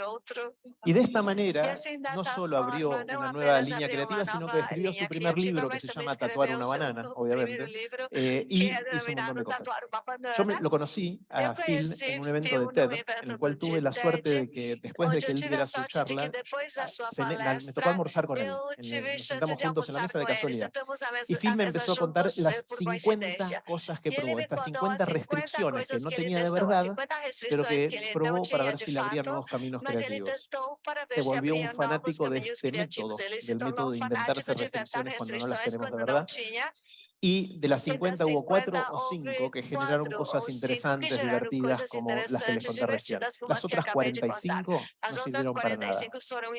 Speaker 1: otro? Y de esta manera, no solo abrió una nueva línea creativa, sino que escribió su primer libro, que se llama Tatuar una banana, obviamente, eh, y hizo un montón de cosas. Yo me, lo conocí a Phil en un evento de TED, en el cual tuve la suerte de que después de que él diera su charla,
Speaker 3: ah,
Speaker 1: se, la, me tocó almorzar con él. Nos sentamos juntos en la mesa de casualidad. Y Phil me empezó a contar las 50 cosas que probó, estas 50 restricciones que no tenía de verdad, pero
Speaker 3: que
Speaker 1: probó para ver si le abrían nuevos caminos creativos. Se volvió un fanático de este método, del método de inventarse restricciones cuando no las queremos de verdad. Y de las
Speaker 3: 50 de
Speaker 1: las hubo
Speaker 3: 4
Speaker 1: o
Speaker 3: 5
Speaker 1: que generaron cosas interesantes, divertidas,
Speaker 3: cosas
Speaker 1: como las que les conté recién. Las otras 45 no sirvieron para nada.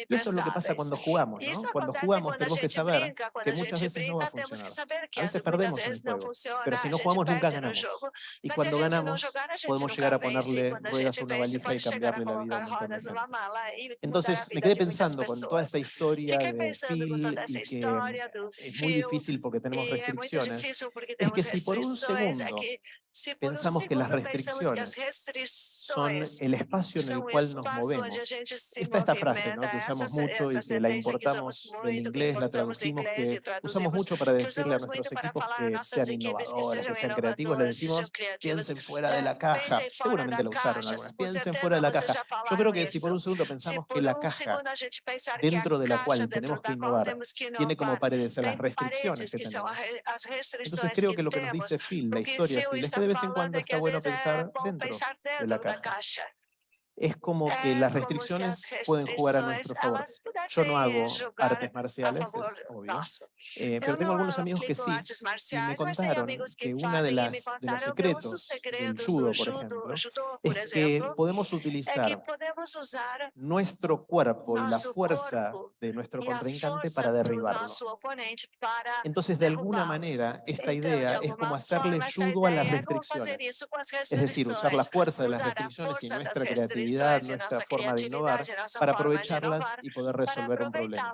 Speaker 1: Y esto es lo que pasa cuando jugamos, ¿no? Cuando jugamos tenemos que saber que muchas veces no va a funcionar. A veces perdemos en el juego, pero si no jugamos nunca ganamos. Y cuando ganamos podemos llegar a ponerle ruedas a una valija y cambiarle la vida a un montón Entonces me quedé pensando con toda esta historia de Phil y que es muy difícil porque tenemos restricciones
Speaker 3: confieso porque
Speaker 1: tenemos
Speaker 3: es
Speaker 1: que si por un segundo pensamos que las restricciones son el espacio en el cual nos movemos. Está esta frase ¿no? que usamos mucho y que la importamos del inglés, la traducimos, que usamos mucho para decirle a nuestros equipos que sean innovadores, que sean creativos,
Speaker 3: le
Speaker 1: decimos piensen fuera de la caja, seguramente lo usaron algunas, piensen fuera de la caja. Yo creo que si por un segundo pensamos que la caja dentro de la cual tenemos que innovar tiene como paredes las restricciones que tenemos. Entonces creo
Speaker 3: que
Speaker 1: lo que nos dice Phil, la historia de
Speaker 3: Phil,
Speaker 1: de vez en cuando está bueno pensar dentro de la caja es como que las restricciones pueden jugar a nuestro favor. Yo no hago artes marciales, es obvio, eh, pero tengo algunos amigos que sí, y me contaron
Speaker 3: que
Speaker 1: uno de, de los secretos del judo, por ejemplo, es que podemos utilizar nuestro cuerpo y la fuerza de nuestro contrincante para derribarlo. Entonces, de alguna manera, esta idea es como hacerle judo a las restricciones, es decir, usar la fuerza de las restricciones y nuestra creatividad nuestra forma de innovar, para aprovecharlas y poder
Speaker 2: resolver un problema.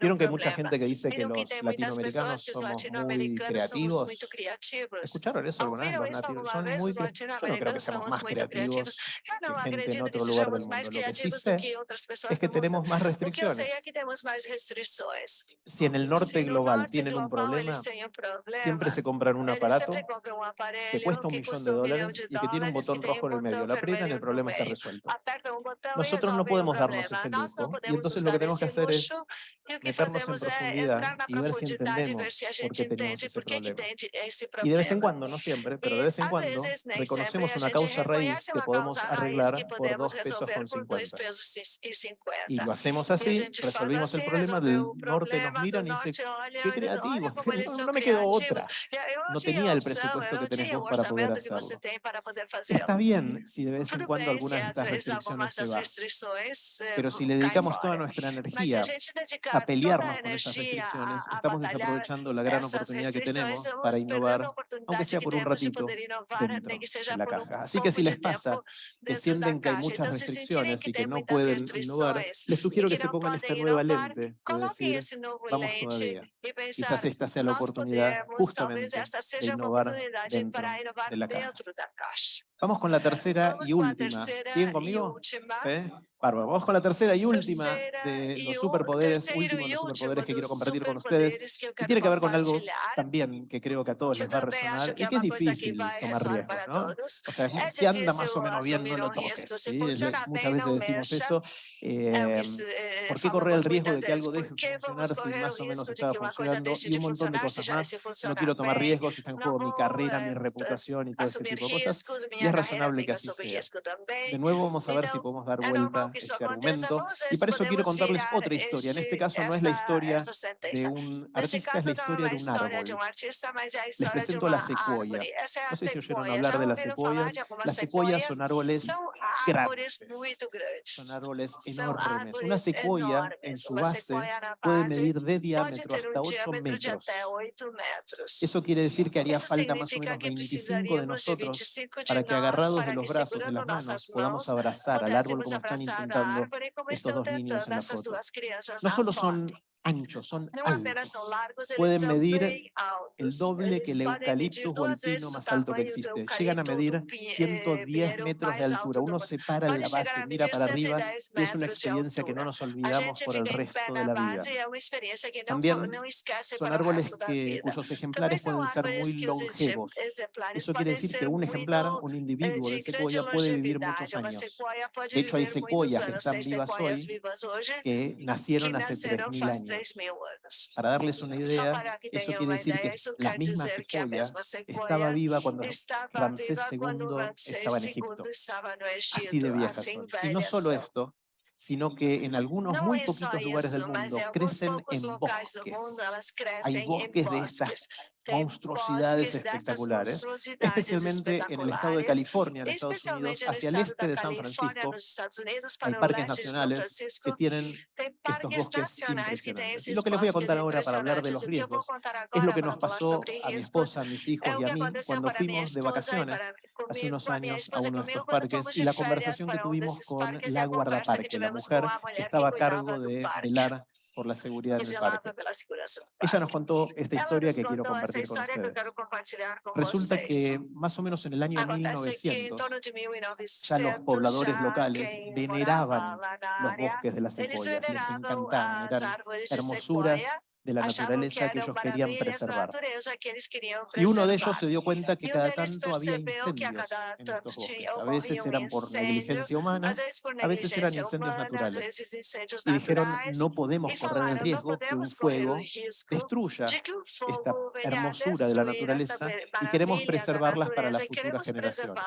Speaker 2: Vieron que hay mucha gente que dice que los latinoamericanos somos muy creativos. ¿Escucharon eso alguna vez? Creo que seamos más creativos que en otro lugar del mundo. Lo que sí es que tenemos más restricciones. Si en el norte global tienen un problema, siempre se compran un aparato que cuesta un millón de dólares y que tiene un botón rojo en el medio. Lo aprietan el problema está resuelto
Speaker 1: resuelto. O nosotros no podemos darnos ese lujo. Y entonces lo que tenemos que hacer es meternos en profundidad y ver si entendemos por qué tenemos ese problema. Y de vez en cuando, no siempre, pero de vez en cuando, reconocemos una causa raíz que podemos arreglar por dos pesos con 50. Y lo hacemos así, resolvimos el problema, del norte nos miran y dicen, qué creativo, no, me quedó otra. No tenía el presupuesto que tenés vos para poder hacerlo. Está bien si de vez en cuando algunas estas restricciones se van, pero si le dedicamos toda nuestra energía a pelearnos con esas restricciones, estamos desaprovechando la gran oportunidad que tenemos para innovar, aunque sea por un ratito, dentro de la caja. Así que si les pasa que sienten que hay muchas restricciones y que no pueden innovar, les sugiero que se pongan esta nueva lente de decir, vamos todavía. Quizás esta sea la oportunidad justamente de innovar dentro de la caja. Vamos con la tercera y última. ¿Siguen conmigo? ¿Sí? Bárbaro. Vamos con la tercera y última de los superpoderes, último de los superpoderes que quiero compartir con ustedes, que tiene que ver con algo también que creo que a todos les va a resonar y que es difícil tomar riesgos, ¿no? O sea, si anda más o menos bien, no lo toques. ¿sí? Muchas veces decimos eso. Eh, ¿Por qué correr el riesgo de que algo deje de funcionar si más o menos estaba funcionando? Y un montón de cosas más. No quiero tomar riesgos, está en juego mi carrera, mi reputación y todo ese tipo de cosas. Y es razonable que así sea. De nuevo vamos a ver si podemos dar vuelta este argumento. Y para eso quiero contarles otra historia. En este caso no es la historia de un artista, es la historia de un árbol. Les presento la secuoya. No sé si oyeron hablar de las secuoyas. Las secuoyas son árboles grandes. Son árboles enormes. Una secuoya en su base puede medir de diámetro hasta 8 metros. Eso quiere decir que haría falta más o menos 25 de nosotros para que agarrados de los brazos, de las manos, podamos abrazar al árbol como están intentando estos dos niños en la foto. No solo son anchos, son altos. Pueden medir el doble que el eucaliptus o el pino más alto que existe. Llegan a medir 110 metros de altura. Uno se para en la base, mira para arriba y es una experiencia que no nos olvidamos por el resto de la vida. También son árboles que, cuyos ejemplares pueden ser muy longevos. Eso quiere decir que un ejemplar, un individuo de secuoya puede vivir muchos años. De hecho, hay secuoyas que están vivas hoy que nacieron hace 3.000 años. Para darles una idea, eso quiere decir que la misma secuoya estaba viva cuando Ramsés II estaba en Egipto. Así de viejas son. Y no solo esto, sino que en algunos muy poquitos lugares del mundo crecen en bosques. Hay bosques de estas monstruosidades espectaculares, especialmente en el estado de California, en Estados Unidos, hacia el este de San Francisco, hay parques nacionales que tienen estos bosques impresionantes. Y lo que les voy a contar ahora para hablar de los riesgos es lo que nos pasó a mi esposa, a mis hijos y a mí cuando fuimos de vacaciones hace unos años a uno de estos parques y la conversación que tuvimos con la guardaparque, la mujer que estaba a cargo de velar por la seguridad del parque. Ella nos contó esta historia que quiero compartir con ustedes. Resulta que más o menos en el año 1900 ya los pobladores locales veneraban los bosques de la secuoya, les encantaban, eran hermosuras de la naturaleza que ellos querían preservar. Y uno de ellos se dio cuenta que cada tanto había incendios en estos bosques. A veces eran por negligencia humana, a veces eran incendios naturales. Y dijeron, no podemos correr el riesgo que un fuego destruya esta hermosura de la naturaleza y queremos preservarlas para las futuras generaciones.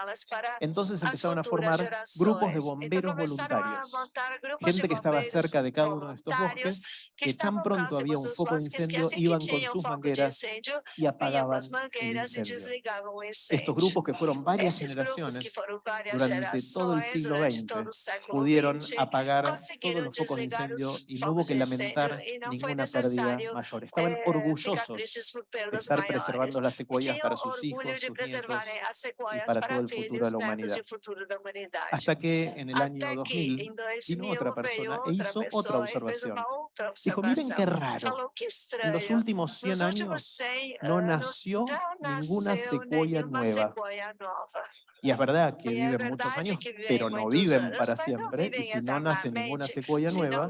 Speaker 1: Entonces empezaron a formar grupos de bomberos voluntarios, gente que estaba cerca de cada uno de estos bosques, que tan pronto había un foco de incendio iban con sus mangueras y apagaban el incendio. Estos grupos que fueron varias generaciones durante todo el siglo XX pudieron apagar todos los focos de incendio y no hubo que lamentar ninguna pérdida mayor. Estaban orgullosos de estar preservando las secuoyas para sus hijos, sus nietos y para todo el futuro de la humanidad. Hasta que en el año 2000 vino otra persona e hizo otra observación. Dijo, miren qué raro, los últimos 100 años no nació ninguna secuoya nueva. Y es verdad que viven muchos años, pero no viven para siempre, y si no nace ninguna secuoya nueva,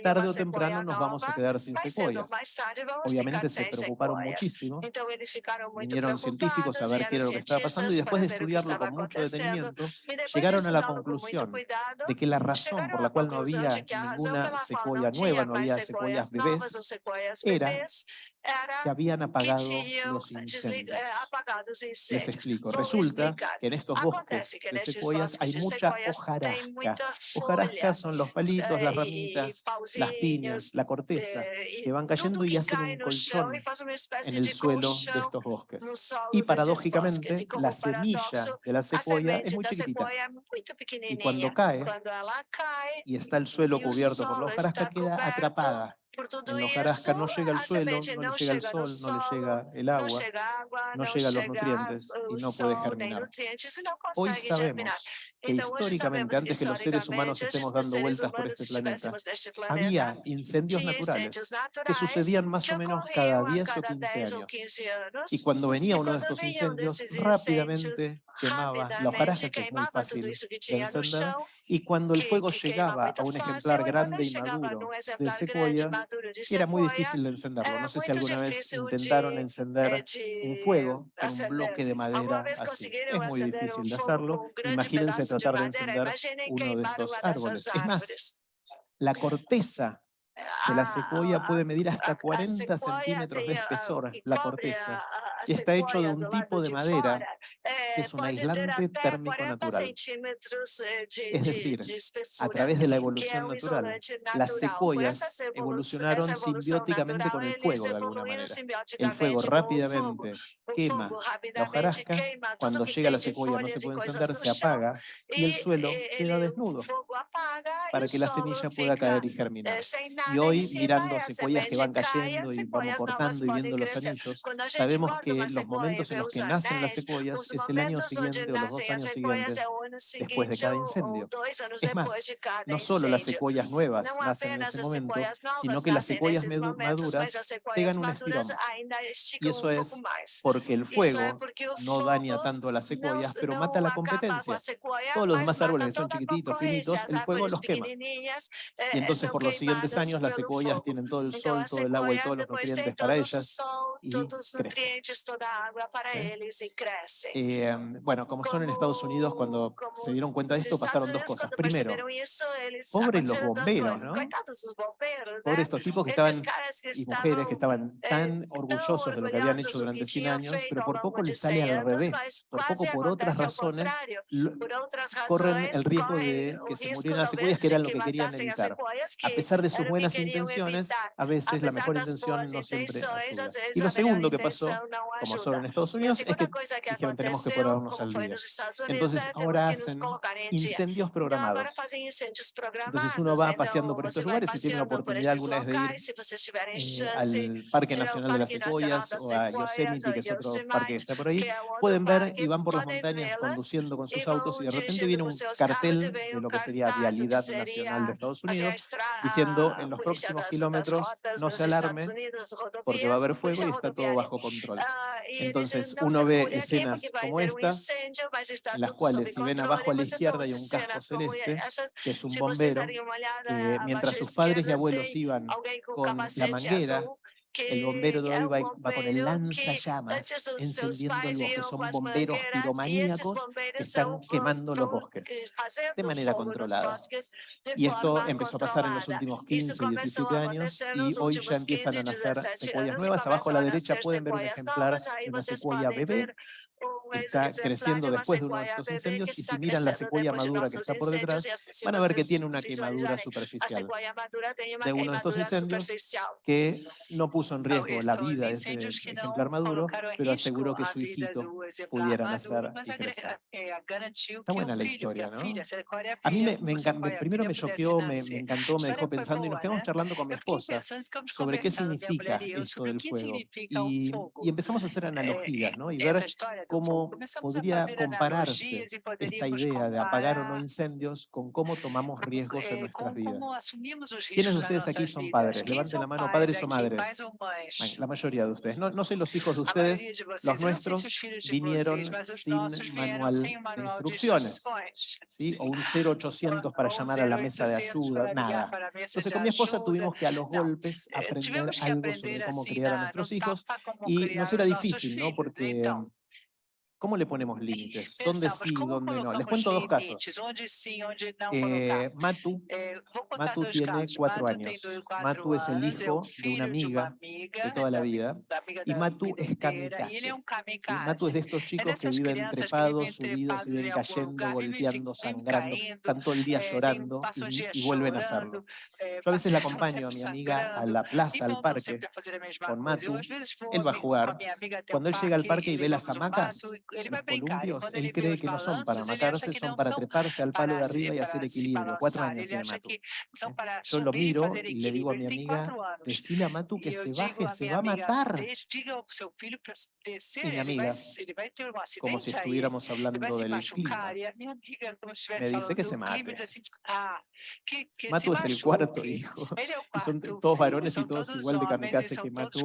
Speaker 1: tarde o temprano nos vamos a quedar sin secuoyas. Obviamente se preocuparon muchísimo, vinieron científicos a ver qué era lo que estaba pasando, y después de estudiarlo con mucho detenimiento, llegaron a la conclusión de que la razón por la cual no había ninguna secuoya nueva, no había secuoyas bebés, era que habían apagado los incendios. Les explico. Resulta que en estos bosques de secuoyas hay mucha hojarasca. Hojarasca son los palitos, las ramitas, las piñas, la corteza, que van cayendo y hacen un colchón en el suelo de estos bosques. Y paradójicamente, la semilla de la secuoya es muy chiquitita. Y cuando cae y está el suelo cubierto por la hojarasca, queda atrapada
Speaker 3: por todo
Speaker 1: en los
Speaker 3: jarasca
Speaker 1: eso, no llega el suelo, no,
Speaker 3: no,
Speaker 1: llega el sol, no, le llega el agua,
Speaker 3: no llega,
Speaker 1: agua,
Speaker 3: no
Speaker 1: llega los nutrientes y no puede germinar. Hoy sabemos que históricamente, antes que los seres humanos estemos dando vueltas por este planeta, había incendios naturales que sucedían más o menos cada 10 o 15 años. Y cuando venía uno de estos incendios, rápidamente quemaba la hojarasca, que es muy fácil de encender, y cuando el fuego llegaba a un ejemplar grande y maduro de secuoya, era muy difícil de encenderlo. No sé si alguna vez intentaron encender un fuego con un bloque de madera así. Es muy difícil de hacerlo. Imagínense tratar de encender uno de estos árboles. Es más, la corteza de la
Speaker 3: secoya
Speaker 1: puede medir hasta 40 centímetros de espesor, la corteza está hecho de un tipo de madera. que es un aislante térmico natural. Es decir, a través de la evolución natural, las secuoyas evolucionaron simbióticamente con el fuego de alguna manera. El fuego rápidamente quema la hojarasca, cuando llega la secuoya no se puede encender, se apaga y el suelo queda desnudo para que la semilla pueda caer y germinar. Y hoy, mirando secuoyas que van cayendo y vamos cortando y viendo los anillos, sabemos que los momentos en los que nacen las secuoyas es el año siguiente o los dos años siguientes después de cada incendio. Es más, no solo las secuoyas nuevas nacen en
Speaker 3: ese
Speaker 1: momento, sino que las secuoyas maduras pegan un estirón. Y eso es porque el fuego no daña tanto a las secuoyas, pero mata la competencia. Todos los demás árboles que son chiquititos, finitos, el fuego los quema. Y entonces por los siguientes años las secuoyas tienen todo el sol, todo el agua y todos los nutrientes para ellas y crecen
Speaker 3: agua para
Speaker 1: ellos
Speaker 3: y crece. Y
Speaker 1: um, bueno, como, como, son en Estados Unidos, cuando se dieron cuenta de esto, pasaron dos cosas. Primero, pobres los bomberos, ¿no? Pobres estos tipos que estaban, y mujeres que estaban tan orgullosos de lo que habían hecho durante 100 años, pero por poco les sale al revés. Por poco, por otras razones, corren el riesgo de que se murieran las secuelas, que era lo
Speaker 3: que
Speaker 1: querían evitar. A pesar de sus buenas intenciones, a veces la mejor intención no siempre ayuda. Y lo segundo que pasó como solo en Estados Unidos, es que dijeron tenemos que ponernos al día. Entonces ahora hacen incendios programados. Entonces uno va paseando por estos lugares y tiene la oportunidad alguna vez de ir eh, al Parque Nacional de las Secuoyas o a Yosemite, que es otro parque que está por ahí, pueden ver y van por las montañas conduciendo con sus autos y de repente viene un cartel de lo que sería Vialidad Nacional de Estados Unidos diciendo en los próximos kilómetros no se alarme porque va a haber fuego y está todo bajo control. Entonces uno ve escenas como estas, las cuales si ven abajo a la izquierda hay un casco celeste, que es un bombero,
Speaker 3: eh,
Speaker 1: mientras sus padres y abuelos iban con la manguera el bombero de hoy va, con el lanzallamas encendiendo
Speaker 3: los que
Speaker 1: son bomberos piromaníacos que están quemando los bosques de manera controlada. Y esto empezó a pasar en los últimos 15
Speaker 3: y
Speaker 1: 17 años y hoy ya empiezan a nacer secuoyas nuevas. Abajo a la derecha pueden ver un ejemplar de una secuoya bebé que está creciendo después de uno de estos incendios y si miran la secuoya madura que está por detrás, van a ver que tiene una quemadura superficial de uno de estos incendios que no puso en riesgo la vida de ese ejemplar maduro, pero aseguró que su hijito pudiera nacer y crecer. Está buena la historia, ¿no? A mí me, me encantó, primero me choqueó, me, me, encantó, me dejó pensando y nos quedamos charlando con mi esposa sobre qué significa esto del fuego. Y, y empezamos a hacer analogías, ¿no? Y ver cómo podría compararse esta idea de apagar o no incendios con cómo tomamos riesgos en nuestras vidas. ¿Quiénes de ustedes aquí son padres? Levanten la mano, padres o madres. La mayoría de ustedes. No, no sé los hijos de ustedes, los nuestros vinieron sin manual de instrucciones, ¿sí? o un 0800 para llamar a la mesa de ayuda, nada. Entonces con mi esposa tuvimos que a los golpes aprender algo sobre cómo criar a nuestros hijos y nos era difícil, ¿no? Porque ¿Cómo le ponemos límites? ¿Dónde sí,
Speaker 3: y
Speaker 1: dónde no? Les cuento dos casos. Eh, Matu, tiene cuatro años. Matu es el hijo de una amiga de toda la vida y Matu es kamikaze. ¿Sí? Matu es de estos chicos que viven trepados, subidos, viven cayendo, golpeando, sangrando, están todo el día llorando y, vuelven a hacerlo. Yo a veces la acompaño a mi amiga a la plaza, al parque, con Matu. Él va a jugar. Cuando él llega al parque y ve las hamacas, él
Speaker 3: va él
Speaker 1: cree que, no son para matarse, son para treparse al palo de arriba y hacer equilibrio. Cuatro años tiene Matu.
Speaker 3: ¿eh?
Speaker 1: Yo lo miro y le digo a mi amiga, decile a Matu que se baje, se va a matar.
Speaker 3: Y mi
Speaker 1: amiga, como si estuviéramos hablando del clima, me dice que se mate. Matu es el cuarto hijo. Y son todos varones y todos igual de kamikaze que Matu.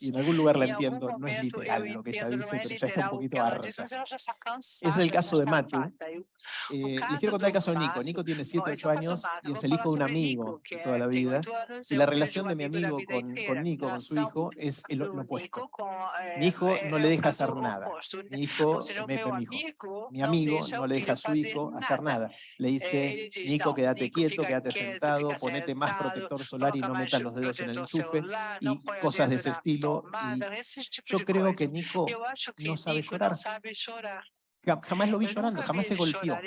Speaker 1: Y en algún lugar la entiendo, no es literal lo que ella dice, pero ya está un poquito es el caso de
Speaker 3: Matthew.
Speaker 1: Eh, les quiero contar el caso de Nico. Nico tiene 7, 8 años y es el hijo de un amigo de toda la vida. Y la relación de mi
Speaker 3: amigo
Speaker 1: con, con Nico, con su hijo, es el, lo opuesto. Mi hijo no le deja hacer nada. Mi hijo, me, mi, hijo, mi amigo no le deja a su hijo hacer
Speaker 3: nada.
Speaker 1: Le dice, Nico, quédate quieto, quédate sentado, ponete más protector solar y no metas los dedos en el enchufe y cosas de ese estilo. Y yo creo que Nico no sabe llorar,
Speaker 3: sabe
Speaker 1: llorar. Jamás lo vi llorando, jamás se golpeó.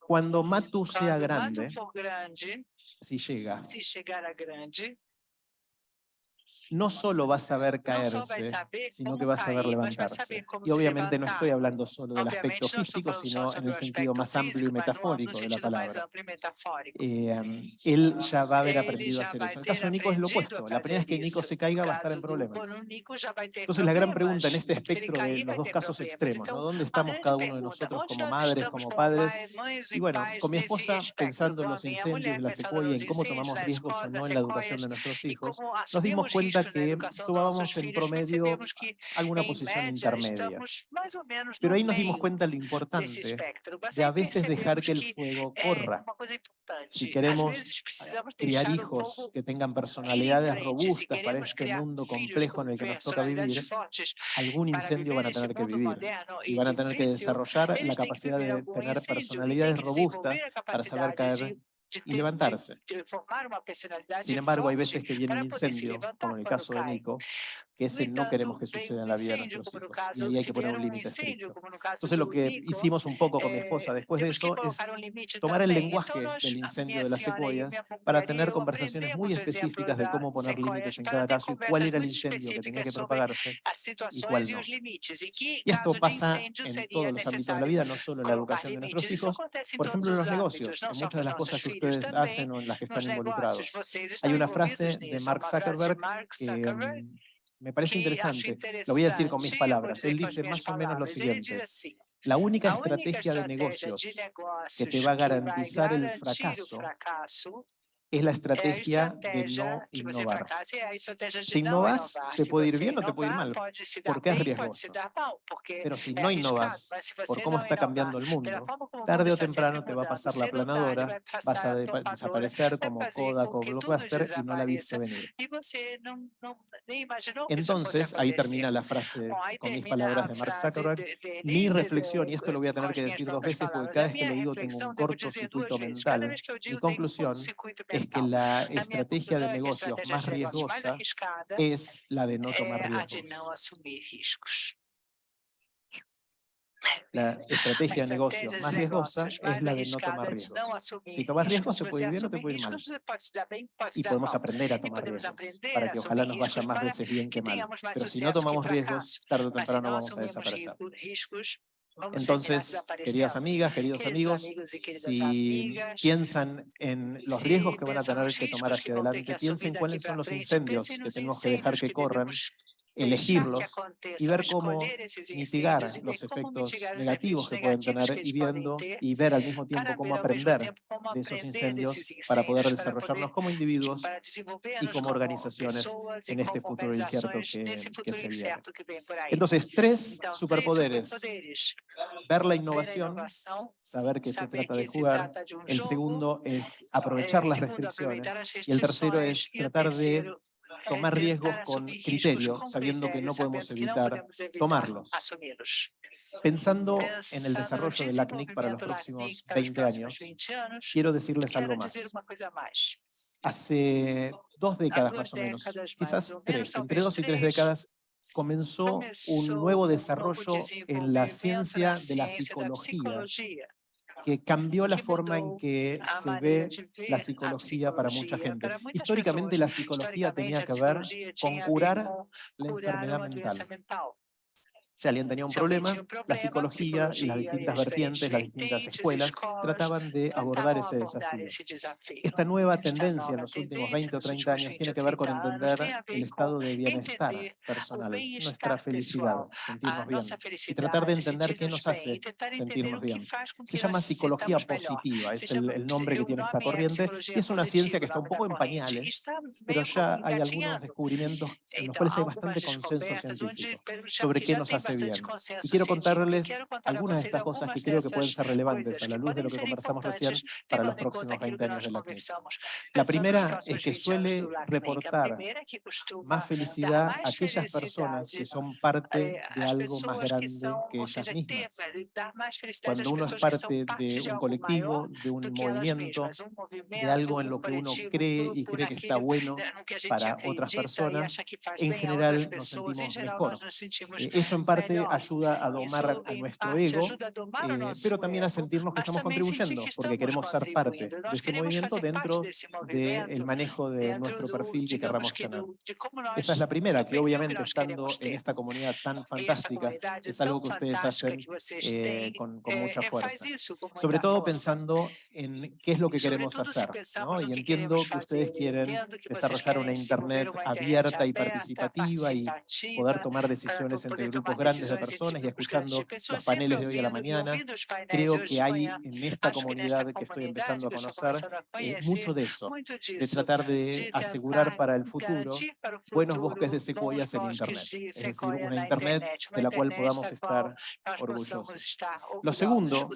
Speaker 1: Cuando Matu sea grande, si llega,
Speaker 3: si llegara grande,
Speaker 1: no solo va a saber caerse, sino que va a saber levantarse. Y obviamente no estoy hablando solo del aspecto físico, sino en el sentido más amplio y metafórico de la palabra. Eh, él ya va a haber aprendido a hacer eso. En el caso de Nico es lo opuesto. La primera vez que Nico se caiga va a estar en problemas. Entonces la gran pregunta en este espectro de los dos casos extremos, ¿no? ¿dónde estamos cada uno de nosotros como madres, como padres? Y bueno, con mi esposa, pensando en los incendios, en la secuoya, en cómo tomamos riesgos o no en la educación de nuestros hijos, nos dimos cuenta que tomábamos en promedio alguna posición intermedia. Pero ahí nos dimos cuenta de
Speaker 3: lo
Speaker 1: importante de a veces dejar que el fuego corra. Si queremos
Speaker 3: eh,
Speaker 1: criar hijos que tengan personalidades robustas para este mundo complejo en el que nos toca vivir, algún incendio van a tener que vivir y van a tener que desarrollar la capacidad de tener personalidades robustas para saber caer y levantarse. Sin embargo, hay veces que viene un incendio, como en el caso de Nico, que ese no queremos que suceda en la vida de nuestros hijos. Y hay que poner un límite. Entonces lo que hicimos un poco con mi esposa después de eso es tomar el lenguaje del incendio de las secuoyas para tener conversaciones muy específicas de cómo poner límites en cada caso y cuál era el incendio que tenía que propagarse
Speaker 3: y
Speaker 1: cuál no. Y esto pasa en todos los ámbitos de la vida, no solo en la educación de nuestros hijos, por ejemplo en los negocios, en muchas de las cosas que ustedes hacen o en las que están involucrados. Hay una frase de Mark Zuckerberg que me parece interesante, lo voy a decir con mis palabras, él dice más o menos lo siguiente, la única estrategia de negocios que te va a garantizar el fracaso es la estrategia de no innovar. Si innovas, te puede ir bien o te puede ir mal, porque es riesgoso. Pero si no innovas, por cómo está cambiando el mundo, tarde o temprano te va a pasar la
Speaker 3: planadora,
Speaker 1: vas a desaparecer como Kodak o Blockbuster y no la viste venir. Entonces, ahí termina la frase con mis palabras de Mark Zuckerberg, mi reflexión, y esto lo voy a tener que decir dos veces porque cada vez que lo digo tengo un
Speaker 3: corto circuito
Speaker 1: mental, mi conclusión es que la estrategia de
Speaker 3: estratégia
Speaker 1: más riesgosa es la de no tomar
Speaker 3: de
Speaker 1: riesgos. La estrategia de negocios
Speaker 3: estratégia
Speaker 1: más riesgosa es la de no tomar riesgos. Si tomas riesgos, te puede ir bien o te puede ir mal.
Speaker 3: se se
Speaker 1: Y podemos aprender a tomar riesgos para que ojalá nos vaya más veces bien que mal. Pero si no tomamos riesgos, tarde o
Speaker 3: se
Speaker 1: temprano vamos a desaparecer. Entonces, queridas amigas, queridos amigos, si piensan en los riesgos que van a tener que tomar hacia adelante, piensen cuáles son los incendios que tenemos que dejar que corran elegirlos y ver cómo mitigar los efectos negativos que pueden tener y viendo y ver al mismo tiempo cómo aprender de esos incendios para poder desarrollarnos como individuos y como organizaciones en este futuro incierto que, que se viene. Entonces, tres superpoderes. Ver la innovación, saber que se trata de jugar. El segundo es aprovechar las restricciones. Y el tercero es tratar de tomar riesgos con criterio, sabiendo que no podemos evitar tomarlos. Pensando en el desarrollo del ACNIC para los próximos 20 años, quiero decirles algo más. Hace dos décadas más o menos, quizás tres, entre dos y tres décadas, comenzó un nuevo desarrollo en la ciencia de la psicología que cambió la forma en que se ve la psicología para mucha gente. Históricamente la psicología tenía que ver con curar la enfermedad mental. Si alguien tenía un problema, la psicología y las distintas vertientes, las distintas escuelas, trataban de abordar ese desafío. Esta nueva tendencia en los últimos 20 o 30 años tiene que ver con entender el estado de bienestar personal, nuestra felicidad, sentirnos bien, y tratar de entender qué nos hace sentirnos bien. Se llama psicología positiva, es el, nombre que tiene esta corriente, y es una ciencia que está un poco en pañales, pero ya hay algunos descubrimientos en los cuales hay bastante consenso científico sobre qué nos hace bien. Y quiero contarles algunas de estas cosas que creo que pueden ser relevantes a la luz de lo que conversamos recién para los próximos 20 años de la clínica. La primera es que suele reportar más felicidad a aquellas personas que son parte de algo más grande que ellas mismas. Cuando uno es parte de un colectivo, de un movimiento, de algo en lo que uno cree y cree que está bueno para otras personas, en general nos sentimos mejor. Eh, eso en parte ayuda a domar a nuestro ego, eh, pero también a sentirnos que estamos contribuyendo, porque queremos ser parte de ese movimiento dentro del manejo de nuestro perfil que querramos tener. Esa es la primera, que obviamente estando en esta comunidad tan fantástica, es algo que ustedes hacen eh, con, con, mucha fuerza. Sobre todo pensando en qué es lo que queremos hacer. ¿no? Y entiendo que ustedes quieren desarrollar una Internet abierta y participativa y poder tomar decisiones entre grupos grandes de personas y escuchando los paneles de hoy a la mañana, creo que hay en esta comunidad que estoy empezando a conocer eh, mucho de eso, de tratar de asegurar para el futuro buenos bosques de secuoyas en Internet, es decir, una Internet de la cual podamos estar orgullosos. Lo segundo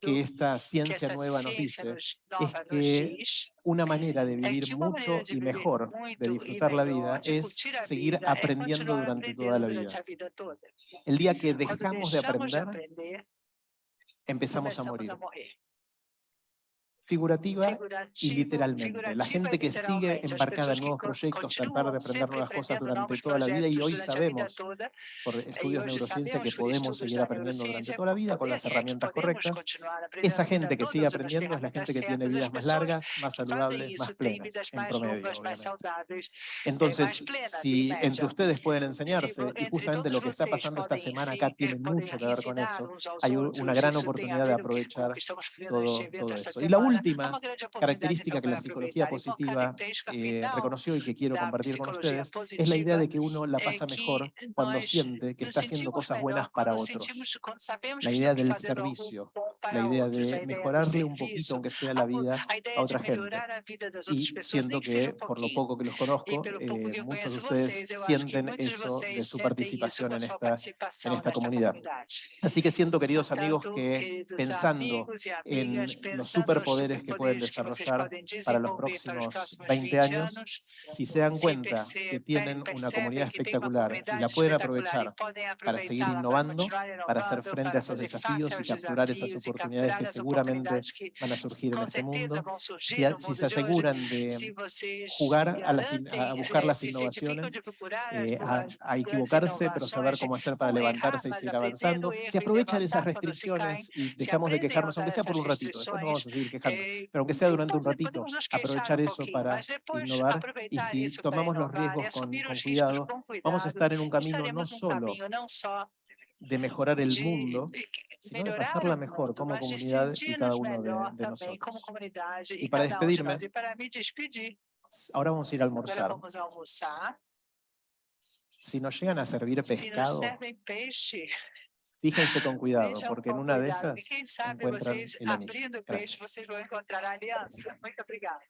Speaker 1: que esta ciencia nueva nos dice es que una manera de vivir mucho y mejor, de disfrutar la vida, es seguir aprendiendo durante toda la vida. El día que dejamos de aprender, empezamos a morir figurativa y literalmente. La gente que sigue embarcada en nuevos proyectos, tratar de aprender nuevas cosas durante toda la vida y hoy sabemos por estudios de neurociencia que podemos seguir aprendiendo durante toda la vida con las herramientas correctas. Esa gente que sigue aprendiendo es la gente que tiene vidas más largas, más saludables, más plenas, en promedio. Entonces, si entre ustedes pueden enseñarse, y justamente lo que está pasando esta semana acá tiene mucho que ver con eso, hay una gran oportunidad de aprovechar todo, todo eso. Y la última característica que la psicología positiva eh, reconoció y que quiero compartir con ustedes es la idea de que uno la pasa mejor cuando siente que está haciendo cosas buenas para otros. La idea del servicio, la idea de mejorarle un poquito, aunque sea la vida, a otra gente. Y siento que, por lo poco que los conozco, eh, muchos de ustedes sienten eso de su participación en esta, en esta comunidad. Así que siento, queridos amigos, que pensando en los superpoderes que pueden desarrollar para los próximos 20 años, si se dan cuenta que tienen una comunidad espectacular y la pueden aprovechar para seguir innovando, para hacer frente a esos desafíos y capturar esas oportunidades que seguramente van a surgir en este mundo, si, se aseguran de jugar a, buscar las innovaciones, eh, a, equivocarse, pero saber cómo hacer para levantarse y seguir avanzando, si aprovechan esas restricciones y dejamos de quejarnos, aunque sea por un ratito, después no vamos a seguir quejando, pero aunque sea durante un ratito, aprovechar eso para innovar y si tomamos los riesgos con, cuidado, vamos a estar en un camino no solo de mejorar el mundo, sino de pasarla mejor como comunidad y cada uno de, nosotros. Y para despedirme, ahora vamos a ir a almorzar. Si nos llegan a servir pescado, fíjense con cuidado,
Speaker 2: vejam
Speaker 1: porque en una de
Speaker 2: cuidado,
Speaker 1: esas
Speaker 2: que quem sabe
Speaker 1: encuentran
Speaker 2: vocês, abrindo o peixe, vocês vão encontrar a aliança. Muito obrigada.